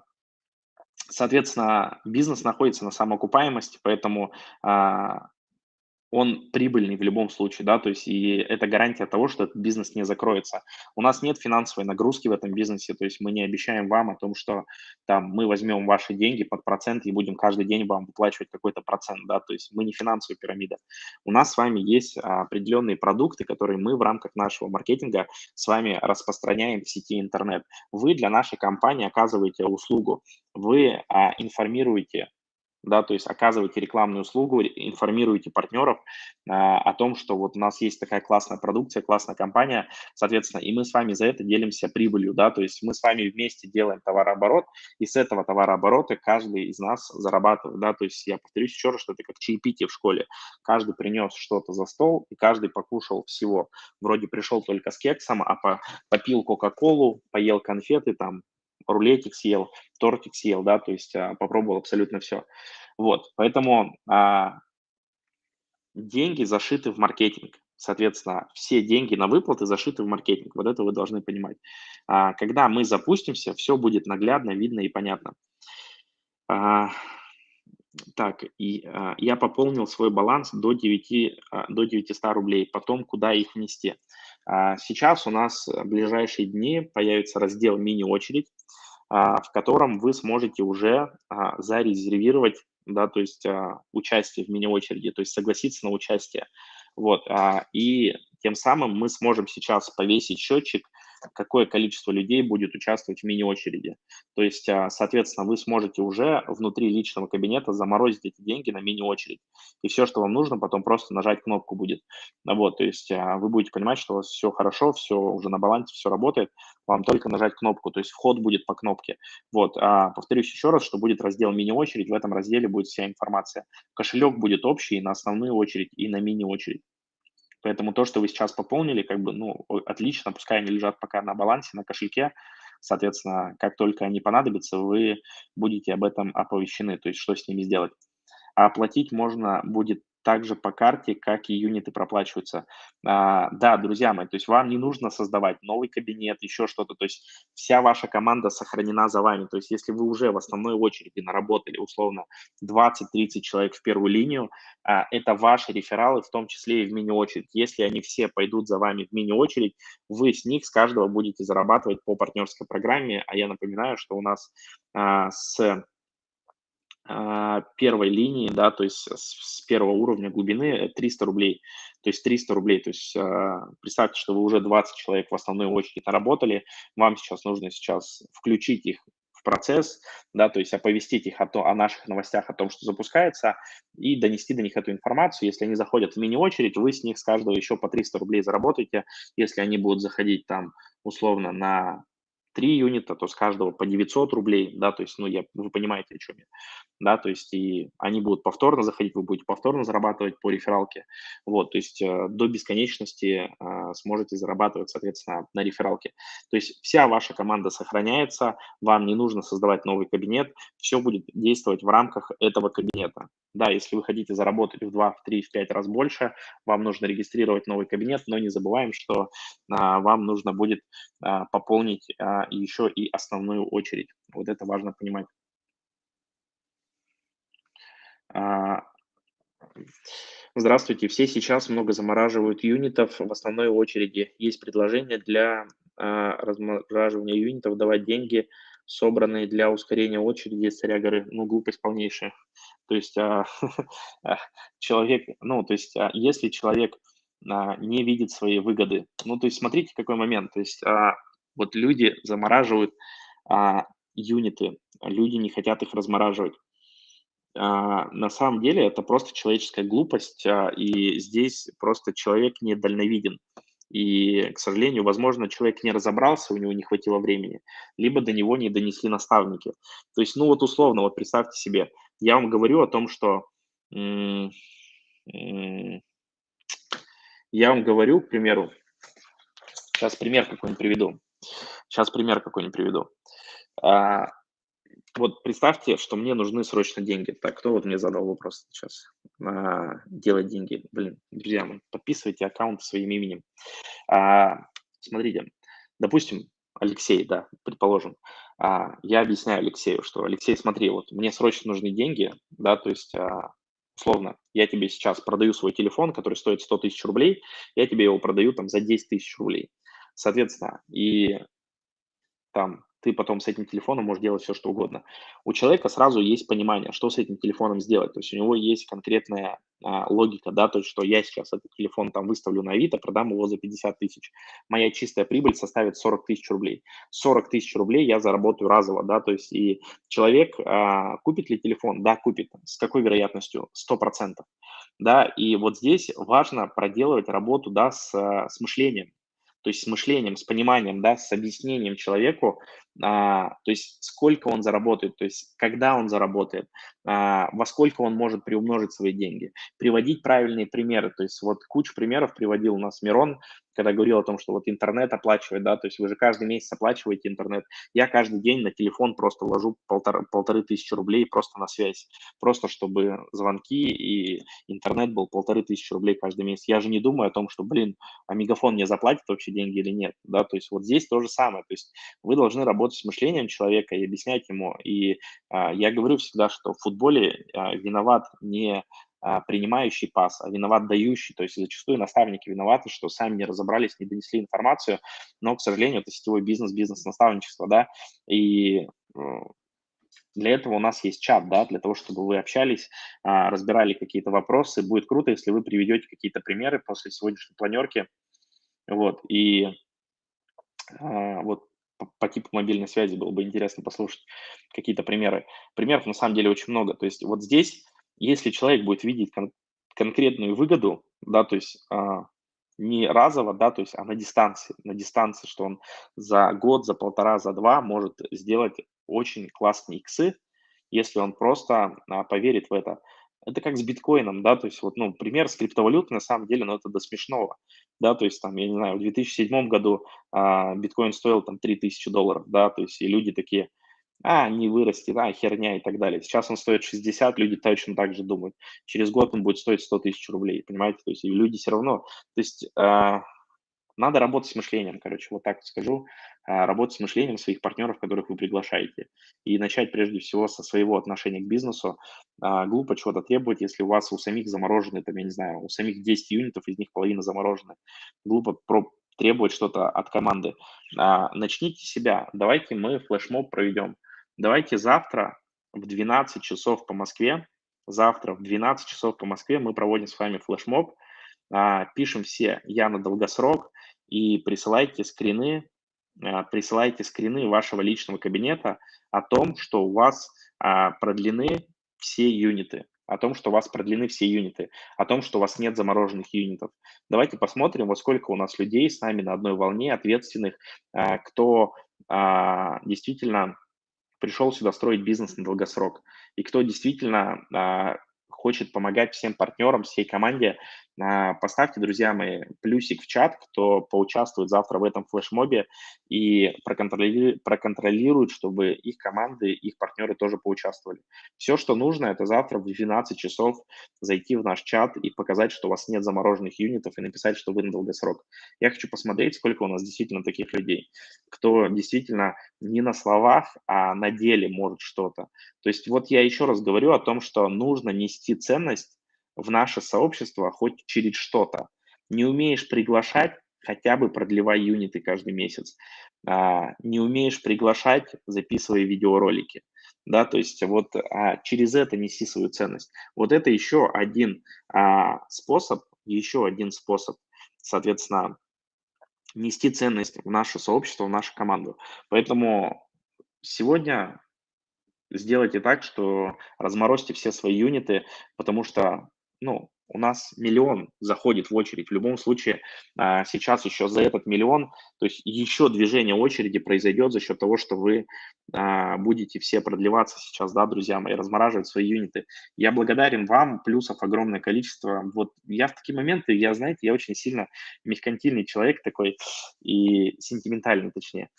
соответственно, бизнес находится на самоокупаемости, поэтому а, он прибыльный в любом случае, да, то есть и это гарантия того, что этот бизнес не закроется. У нас нет финансовой нагрузки в этом бизнесе, то есть мы не обещаем вам о том, что там мы возьмем ваши деньги под процент и будем каждый день вам выплачивать какой-то процент, да, то есть мы не финансовая пирамида. У нас с вами есть определенные продукты, которые мы в рамках нашего маркетинга с вами распространяем в сети интернет. Вы для нашей компании оказываете услугу, вы а, информируете да, то есть оказываете рекламную услугу, информируете партнеров а, о том, что вот у нас есть такая классная продукция, классная компания, соответственно, и мы с вами за это делимся прибылью, да, то есть мы с вами вместе делаем товарооборот, и с этого товарооборота каждый из нас зарабатывает, да, то есть я повторюсь еще раз, что это как чаепитие в школе, каждый принес что-то за стол, и каждый покушал всего, вроде пришел только с кексом, а по, попил кока-колу, поел конфеты, там, рулетик съел, тортик съел, да, то есть а, попробовал абсолютно все. Вот, поэтому а, деньги зашиты в маркетинг. Соответственно, все деньги на выплаты зашиты в маркетинг. Вот это вы должны понимать. А, когда мы запустимся, все будет наглядно, видно и понятно. А, так, и а, я пополнил свой баланс до, 9, а, до 900 рублей. Потом куда их внести? А, сейчас у нас в ближайшие дни появится раздел «Мини-очередь», в котором вы сможете уже а, зарезервировать, да, то есть участие в мини-очереди, то есть согласиться на участие. Вот, и тем самым мы сможем сейчас повесить счетчик какое количество людей будет участвовать в мини-очереди. То есть, а, соответственно, вы сможете уже внутри личного кабинета заморозить эти деньги на мини-очередь. И все, что вам нужно, потом просто нажать кнопку будет. Вот, то есть а, вы будете понимать, что у вас все хорошо, все уже на балансе, все работает, вам только нажать кнопку, то есть вход будет по кнопке. Вот, а, повторюсь еще раз, что будет раздел мини-очередь, в этом разделе будет вся информация. Кошелек будет общий на основную очередь и на мини-очередь. Поэтому то, что вы сейчас пополнили, как бы, ну, отлично, пускай они лежат пока на балансе, на кошельке. Соответственно, как только они понадобятся, вы будете об этом оповещены, то есть что с ними сделать. А оплатить можно будет также по карте, как и юниты проплачиваются. А, да, друзья мои, то есть вам не нужно создавать новый кабинет, еще что-то, то есть вся ваша команда сохранена за вами. То есть если вы уже в основной очереди наработали условно 20-30 человек в первую линию, а, это ваши рефералы, в том числе и в мини-очередь. Если они все пойдут за вами в мини-очередь, вы с них, с каждого будете зарабатывать по партнерской программе, а я напоминаю, что у нас а, с первой линии, да, то есть с, с первого уровня глубины 300 рублей. То есть 300 рублей. То есть а, представьте, что вы уже 20 человек в основной очереди наработали, вам сейчас нужно сейчас включить их в процесс, да, то есть оповестить их о, то, о наших новостях, о том, что запускается, и донести до них эту информацию. Если они заходят в мини-очередь, вы с них с каждого еще по 300 рублей заработаете. Если они будут заходить там условно на 3 юнита, то с каждого по 900 рублей, да, то есть, ну, я, вы понимаете, о чем я, да, то есть, и они будут повторно заходить, вы будете повторно зарабатывать по рефералке, вот, то есть, э, до бесконечности э, сможете зарабатывать, соответственно, на рефералке. То есть, вся ваша команда сохраняется, вам не нужно создавать новый кабинет, все будет действовать в рамках этого кабинета. Да, если вы хотите заработать в 2, в 3, в 5 раз больше, вам нужно регистрировать новый кабинет, но не забываем, что а, вам нужно будет а, пополнить а, еще и основную очередь. Вот это важно понимать. А, здравствуйте. Все сейчас много замораживают юнитов в основной очереди. Есть предложение для а, размораживания юнитов давать деньги – собранные для ускорения очереди, царя горы, ну, глупость полнейшая. То есть человек, ну, то есть если человек не видит своей выгоды, ну, то есть смотрите, какой момент, то есть вот люди замораживают а, юниты, люди не хотят их размораживать. А, на самом деле это просто человеческая глупость, а, и здесь просто человек недальновиден. И, к сожалению, возможно, человек не разобрался, у него не хватило времени, либо до него не донесли наставники. То есть, ну вот условно, вот представьте себе, я вам говорю о том, что я вам говорю, к примеру, сейчас пример какой-нибудь приведу. Сейчас пример какой-нибудь приведу. А, вот представьте, что мне нужны срочно деньги. Так, кто вот мне задал вопрос сейчас? А, делать деньги. Блин, друзья, подписывайте аккаунт своим именем. А, смотрите, допустим, Алексей, да, предположим, а, я объясняю Алексею, что, Алексей, смотри, вот мне срочно нужны деньги, да, то есть, а, условно, я тебе сейчас продаю свой телефон, который стоит 100 тысяч рублей, я тебе его продаю там за 10 тысяч рублей. Соответственно, и там ты потом с этим телефоном можешь делать все, что угодно. У человека сразу есть понимание, что с этим телефоном сделать. То есть у него есть конкретная а, логика, да, то есть что я сейчас этот телефон там выставлю на Авито, продам его за 50 тысяч. Моя чистая прибыль составит 40 тысяч рублей. 40 тысяч рублей я заработаю разово, да, то есть и человек а, купит ли телефон? Да, купит. С какой вероятностью? 100%. Да, и вот здесь важно проделывать работу, да, с, с мышлением то есть с мышлением, с пониманием, да, с объяснением человеку, а, то есть сколько он заработает, то есть когда он заработает, а, во сколько он может приумножить свои деньги, приводить правильные примеры, то есть вот кучу примеров приводил у нас Мирон, когда говорил о том, что вот интернет оплачивает, да, то есть вы же каждый месяц оплачиваете интернет, я каждый день на телефон просто вложу полтора, полторы тысячи рублей просто на связь, просто чтобы звонки и интернет был полторы тысячи рублей каждый месяц. Я же не думаю о том, что, блин, а Мегафон мне заплатит вообще деньги или нет, да, то есть вот здесь то же самое, то есть вы должны работать работать с мышлением человека и объяснять ему. И а, я говорю всегда, что в футболе а, виноват не а, принимающий пас, а виноват дающий. То есть зачастую наставники виноваты, что сами не разобрались, не донесли информацию, но, к сожалению, это сетевой бизнес, бизнес-наставничество, да, и для этого у нас есть чат, да, для того, чтобы вы общались, разбирали какие-то вопросы. Будет круто, если вы приведете какие-то примеры после сегодняшней планерки. Вот, и вот по, типу мобильной связи было бы интересно послушать какие-то примеры. Примеров на самом деле очень много. То есть вот здесь, если человек будет видеть кон- конкретную выгоду, да, то есть а, не разово, да, то есть, а на дистанции, на дистанции, что он за год, за полтора, за два может сделать очень классные иксы, если он просто а, поверит в это. Это как с биткоином, да, то есть вот, ну, пример с криптовалютой на самом деле, ну, это до смешного, да, то есть там, я не знаю, в 2007 году а, биткоин стоил там 3000 долларов, да, то есть и люди такие, а, не вырастет, а, херня и так далее. Сейчас он стоит 60, люди точно так же думают. Через год он будет стоить 100 тысяч рублей, понимаете? То есть люди все равно, то есть а, надо работать с мышлением, короче, вот так скажу. А, работать с мышлением своих партнеров, которых вы приглашаете. И начать прежде всего со своего отношения к бизнесу. А, глупо чего-то требовать, если у вас у самих заморожены, там, я не знаю, у самих 10 юнитов, из них половина заморожены. Глупо про требовать что-то от команды. А, начните себя. Давайте мы флешмоб проведем. Давайте завтра в 12 часов по Москве, завтра в 12 часов по Москве мы проводим с вами флешмоб, пишем все «Я на долгосрок», и присылайте скрины, а, присылайте скрины вашего личного кабинета о том, что у вас а, продлены все юниты, о том, что у вас продлены все юниты, о том, что у вас нет замороженных юнитов. Давайте посмотрим, во сколько у нас людей с нами на одной волне, ответственных, а, кто действительно пришел сюда строить бизнес на долгосрок, и кто действительно хочет помогать всем партнерам, всей команде поставьте, друзья мои, плюсик в чат, кто поучаствует завтра в этом флешмобе и проконтролирует, проконтролирует, чтобы их команды, их партнеры тоже поучаствовали. Все, что нужно, это завтра в 12 часов зайти в наш чат и показать, что у вас нет замороженных юнитов и написать, что вы на долгосрок. Я хочу посмотреть, сколько у нас действительно таких людей, кто действительно не на словах, а на деле может что-то. То есть вот я еще раз говорю о том, что нужно нести ценность в наше сообщество хоть через что-то. Не умеешь приглашать, хотя бы продлевай юниты каждый месяц. А, не умеешь приглашать, записывай видеоролики. Да, то есть вот а, через это неси свою ценность. Вот это еще один а, способ, еще один способ, соответственно, нести ценность в наше сообщество, в нашу команду. Поэтому сегодня сделайте так, что разморозьте все свои юниты, потому что ну, у нас миллион заходит в очередь. В любом случае, а, сейчас еще за этот миллион, то есть еще движение очереди произойдет за счет того, что вы а, будете все продлеваться сейчас, да, друзья мои, размораживать свои юниты. Я благодарен вам, плюсов огромное количество. Вот я в такие моменты, я, знаете, я очень сильно меркантильный человек такой и сентиментальный, точнее.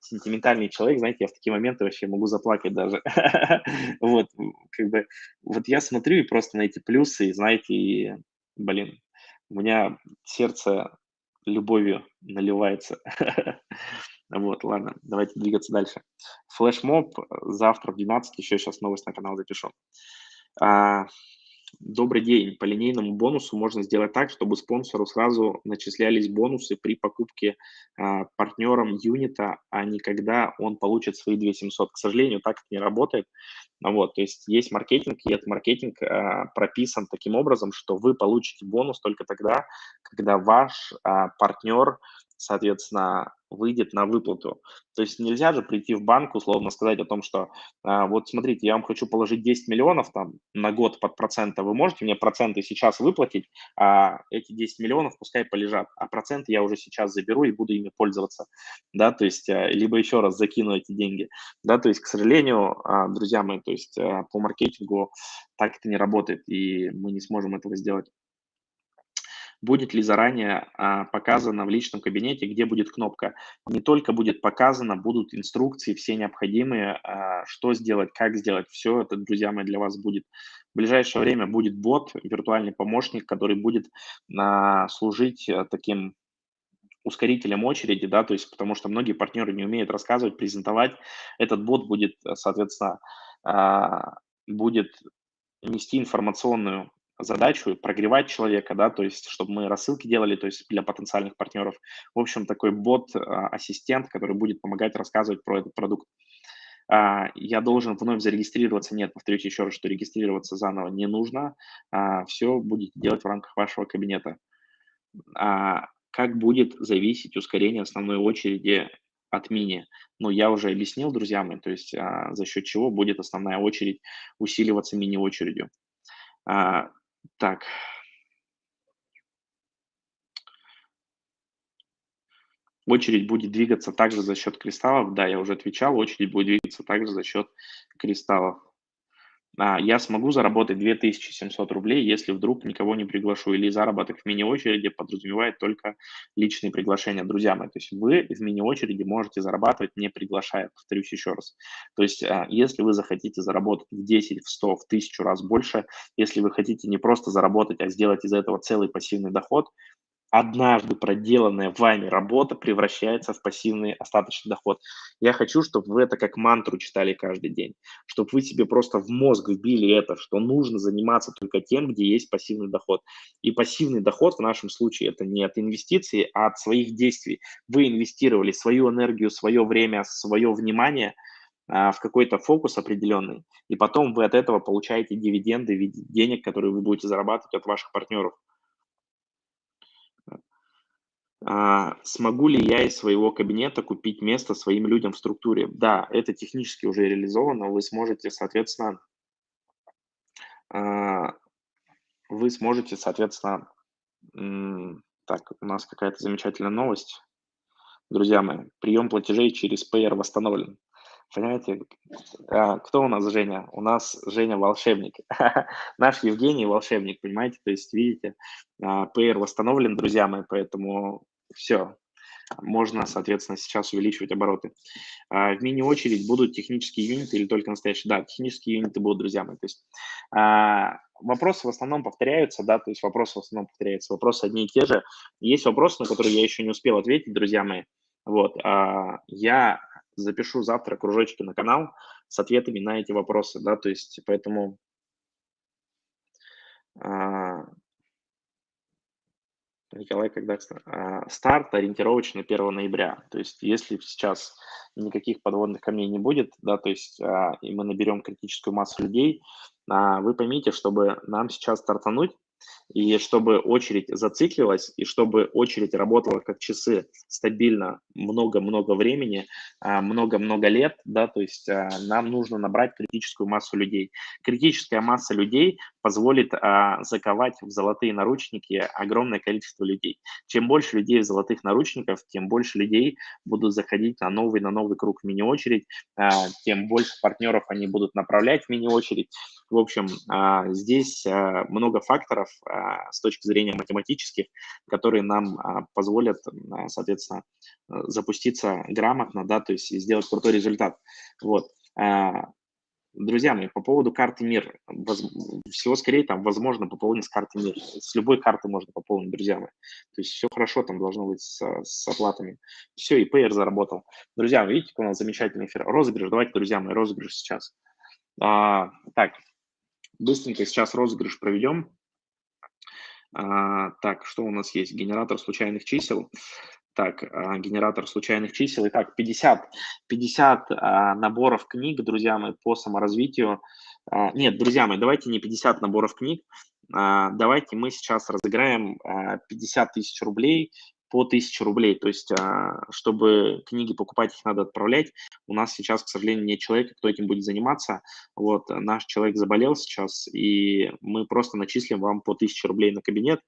А, сентиментальный человек, знаете, я в такие моменты вообще могу заплакать даже. Вот, как бы, вот я смотрю и просто на эти плюсы, и, знаете, и, блин, у меня сердце любовью наливается. Вот, ладно, давайте двигаться дальше. Флешмоб завтра в 12, еще сейчас новость на канал запишу. Добрый день. По линейному бонусу можно сделать так, чтобы спонсору сразу начислялись бонусы при покупке а, партнером юнита, а не когда он получит свои 2700. К сожалению, так это не работает. Вот, то есть есть маркетинг, и этот маркетинг а, прописан таким образом, что вы получите бонус только тогда, когда ваш а, партнер соответственно, выйдет на выплату. То есть нельзя же прийти в банк, условно сказать о том, что а, вот смотрите, я вам хочу положить 10 миллионов там на год под проценты, вы можете мне проценты сейчас выплатить, а эти 10 миллионов пускай полежат, а проценты я уже сейчас заберу и буду ими пользоваться, да, то есть а, либо еще раз закину эти деньги, да, то есть, к сожалению, а, друзья мои, то есть по маркетингу так это не работает, и мы не сможем этого сделать будет ли заранее а, показано в личном кабинете, где будет кнопка. Не только будет показано, будут инструкции все необходимые, а, что сделать, как сделать. Все это, друзья мои, для вас будет. В ближайшее время будет бот, виртуальный помощник, который будет а, служить а, таким ускорителем очереди, да, то есть потому что многие партнеры не умеют рассказывать, презентовать. Этот бот будет, соответственно, а, будет нести информационную задачу прогревать человека, да, то есть чтобы мы рассылки делали, то есть для потенциальных партнеров. В общем, такой бот-ассистент, который будет помогать рассказывать про этот продукт. А, я должен вновь зарегистрироваться. Нет, повторюсь еще раз, что регистрироваться заново не нужно. А, Все будете делать в рамках вашего кабинета. А, как будет зависеть ускорение основной очереди от мини? Ну, я уже объяснил, друзья мои, то есть за счет чего будет основная очередь усиливаться мини-очередью. Так. Очередь будет двигаться также за счет кристаллов. Да, я уже отвечал, очередь будет двигаться также за счет кристаллов. А, я смогу заработать 2700 рублей, если вдруг никого не приглашу. Или заработок в мини-очереди подразумевает только личные приглашения. Друзья мои, то есть вы в мини-очереди можете зарабатывать, не приглашая, повторюсь еще раз. То есть а, если вы захотите заработать в 10, в 100, в 1000 раз больше, если вы хотите не просто заработать, а сделать из этого целый пассивный доход, однажды проделанная вами работа превращается в пассивный остаточный доход. Я хочу, чтобы вы это как мантру читали каждый день, чтобы вы себе просто в мозг вбили это, что нужно заниматься только тем, где есть пассивный доход. И пассивный доход в нашем случае это не от инвестиций, а от своих действий. Вы инвестировали свою энергию, свое время, свое внимание а, в какой-то фокус определенный, и потом вы от этого получаете дивиденды в виде денег, которые вы будете зарабатывать от ваших партнеров. А, смогу ли я из своего кабинета купить место своим людям в структуре? Да, это технически уже реализовано. Вы сможете, соответственно, а, вы сможете, соответственно, так, у нас какая-то замечательная новость. Друзья мои, прием платежей через Payer восстановлен. Понимаете, а, кто у нас Женя? У нас Женя волшебник. Наш Евгений волшебник, понимаете? То есть, видите, Payer восстановлен, друзья мои, поэтому все, можно, соответственно, сейчас увеличивать обороты. А, в мини-очередь будут технические юниты или только настоящие? Да, технические юниты будут, друзья мои. То есть а, вопросы в основном повторяются, да, то есть вопросы в основном повторяются, вопросы одни и те же. Есть вопросы, на которые я еще не успел ответить, друзья мои. Вот, а, я запишу завтра кружочки на канал с ответами на эти вопросы, да, то есть поэтому Николай, когда а, старт ориентировочно 1 ноября. То есть если сейчас никаких подводных камней не будет, да, то есть а, и мы наберем критическую массу людей, а, вы поймите, чтобы нам сейчас стартануть, и чтобы очередь зациклилась, и чтобы очередь работала как часы стабильно много-много времени, а, много-много лет, да, то есть а, нам нужно набрать критическую массу людей. Критическая масса людей позволит а, заковать в золотые наручники огромное количество людей. Чем больше людей в золотых наручниках, тем больше людей будут заходить на новый, на новый круг мини-очередь, тем больше партнеров они будут направлять в мини-очередь. В общем, здесь много факторов, а, с точки зрения математических, которые нам а, позволят, а, соответственно, э, запуститься грамотно, да, то есть сделать крутой результат. Вот. Друзья мои, по поводу карты МИР, всего скорее там возможно пополнить с карты МИР. С любой карты можно пополнить, друзья мои. То есть все хорошо там должно быть с, с оплатами. Все, и Payer заработал. Друзья, видите, у нас замечательный эфир. Розыгрыш, давайте, друзья мои, розыгрыш сейчас. А, так, быстренько сейчас розыгрыш проведем. А, так, что у нас есть? Генератор случайных чисел. Так, а, генератор случайных чисел. Итак, 50, 50 а, наборов книг, друзья мои, по саморазвитию. Нет, друзья мои, давайте не 50 наборов книг, давайте мы сейчас разыграем 50 а, тысяч рублей по 1000 рублей. То есть, а, чтобы книги покупать, их надо отправлять. У нас сейчас, к сожалению, нет человека, кто этим будет заниматься. Вот, наш человек заболел сейчас, и мы просто начислим вам по 1000 рублей на кабинет.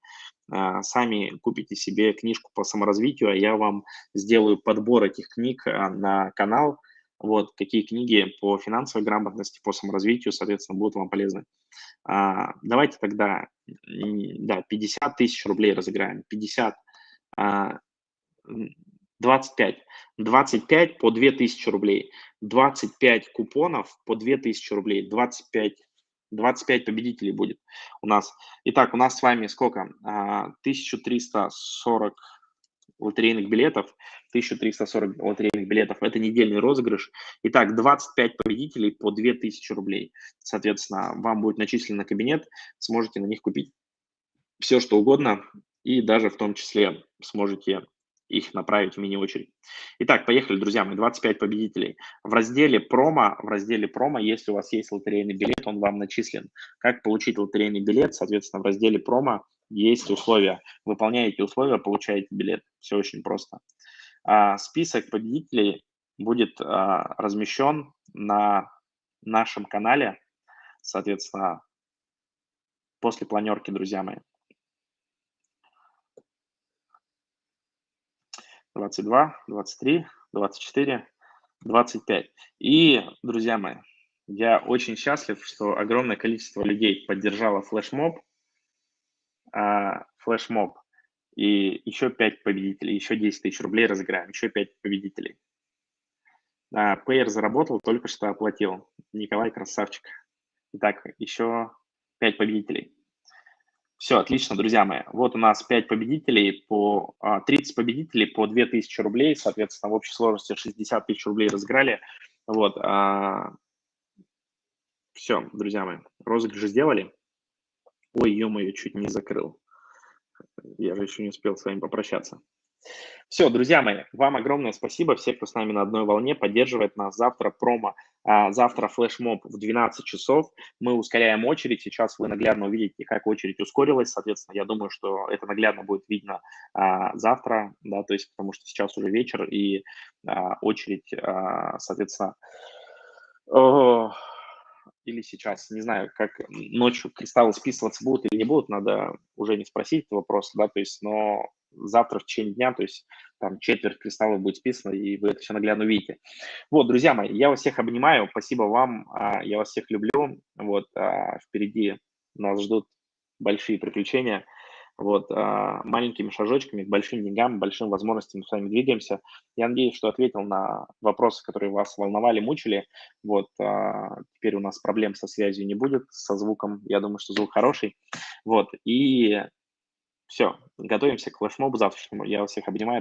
А, сами купите себе книжку по саморазвитию, а я вам сделаю подбор этих книг а, на канал. Вот, какие книги по финансовой грамотности, по саморазвитию, соответственно, будут вам полезны. Давайте тогда, да, 50 тысяч рублей разыграем. 50 25. 25 по 2000 рублей. 25 купонов по 2000 рублей. 25, 25 победителей будет у нас. Итак, у нас с вами сколько? 1340 а, лотерейных билетов. 1340 лотерейных билетов. Это недельный розыгрыш. Итак, 25 победителей по 2000 рублей. Соответственно, вам будет начислен на кабинет. Сможете на них купить все, что угодно и даже в том числе сможете их направить в мини-очередь. Итак, поехали, друзья мои, 25 победителей. В разделе промо, в разделе промо, если у вас есть лотерейный билет, он вам начислен. Как получить лотерейный билет? Соответственно, в разделе промо есть условия. Выполняете условия, получаете билет. Все очень просто. А, список победителей будет а, размещен на нашем канале, соответственно, после планерки, друзья мои. 22, 23, 24, 25. И, друзья мои, я очень счастлив, что огромное количество людей поддержало флешмоб, а, флешмоб, и еще 5 победителей, еще 10 тысяч рублей разыграем, еще 5 победителей. А, Пейер заработал, только что оплатил. Николай красавчик. Итак, еще 5 победителей. Все, отлично, друзья мои. Вот у нас 5 победителей, по 30 а, победителей по 2000 рублей, соответственно, в общей сложности 60 тысяч рублей разыграли. Вот. А, Все, друзья мои, розыгрыш сделали. Ой, ё-моё, чуть не закрыл. Я же еще не успел с вами попрощаться. Все, друзья мои, вам огромное спасибо. Все, кто с нами на одной волне, поддерживает нас. Завтра промо, а, завтра флешмоб в 12 часов. Мы ускоряем очередь. Сейчас вы наглядно увидите, как очередь ускорилась. Соответственно, я думаю, что это наглядно будет видно а, завтра, да, то есть потому что сейчас уже вечер и а, очередь, соответственно, или сейчас, не знаю, как ночью кристаллы списываться будут или не будут, надо уже не спросить этот вопрос, да, то есть, но завтра в течение дня, то есть там четверть кристаллов будет списано, и вы это все наглядно увидите. Вот, друзья мои, я вас всех обнимаю, спасибо вам, а, я вас всех люблю, вот, а, впереди нас ждут большие приключения, вот, а, маленькими шажочками к большим деньгам, большим возможностям мы с вами двигаемся. Я надеюсь, что ответил на вопросы, которые вас волновали, мучили. Вот, теперь у нас проблем со связью не будет, со звуком, я думаю, что звук хороший. Вот, и все, готовимся к флешмобу завтрашнему. Я вас всех обнимаю.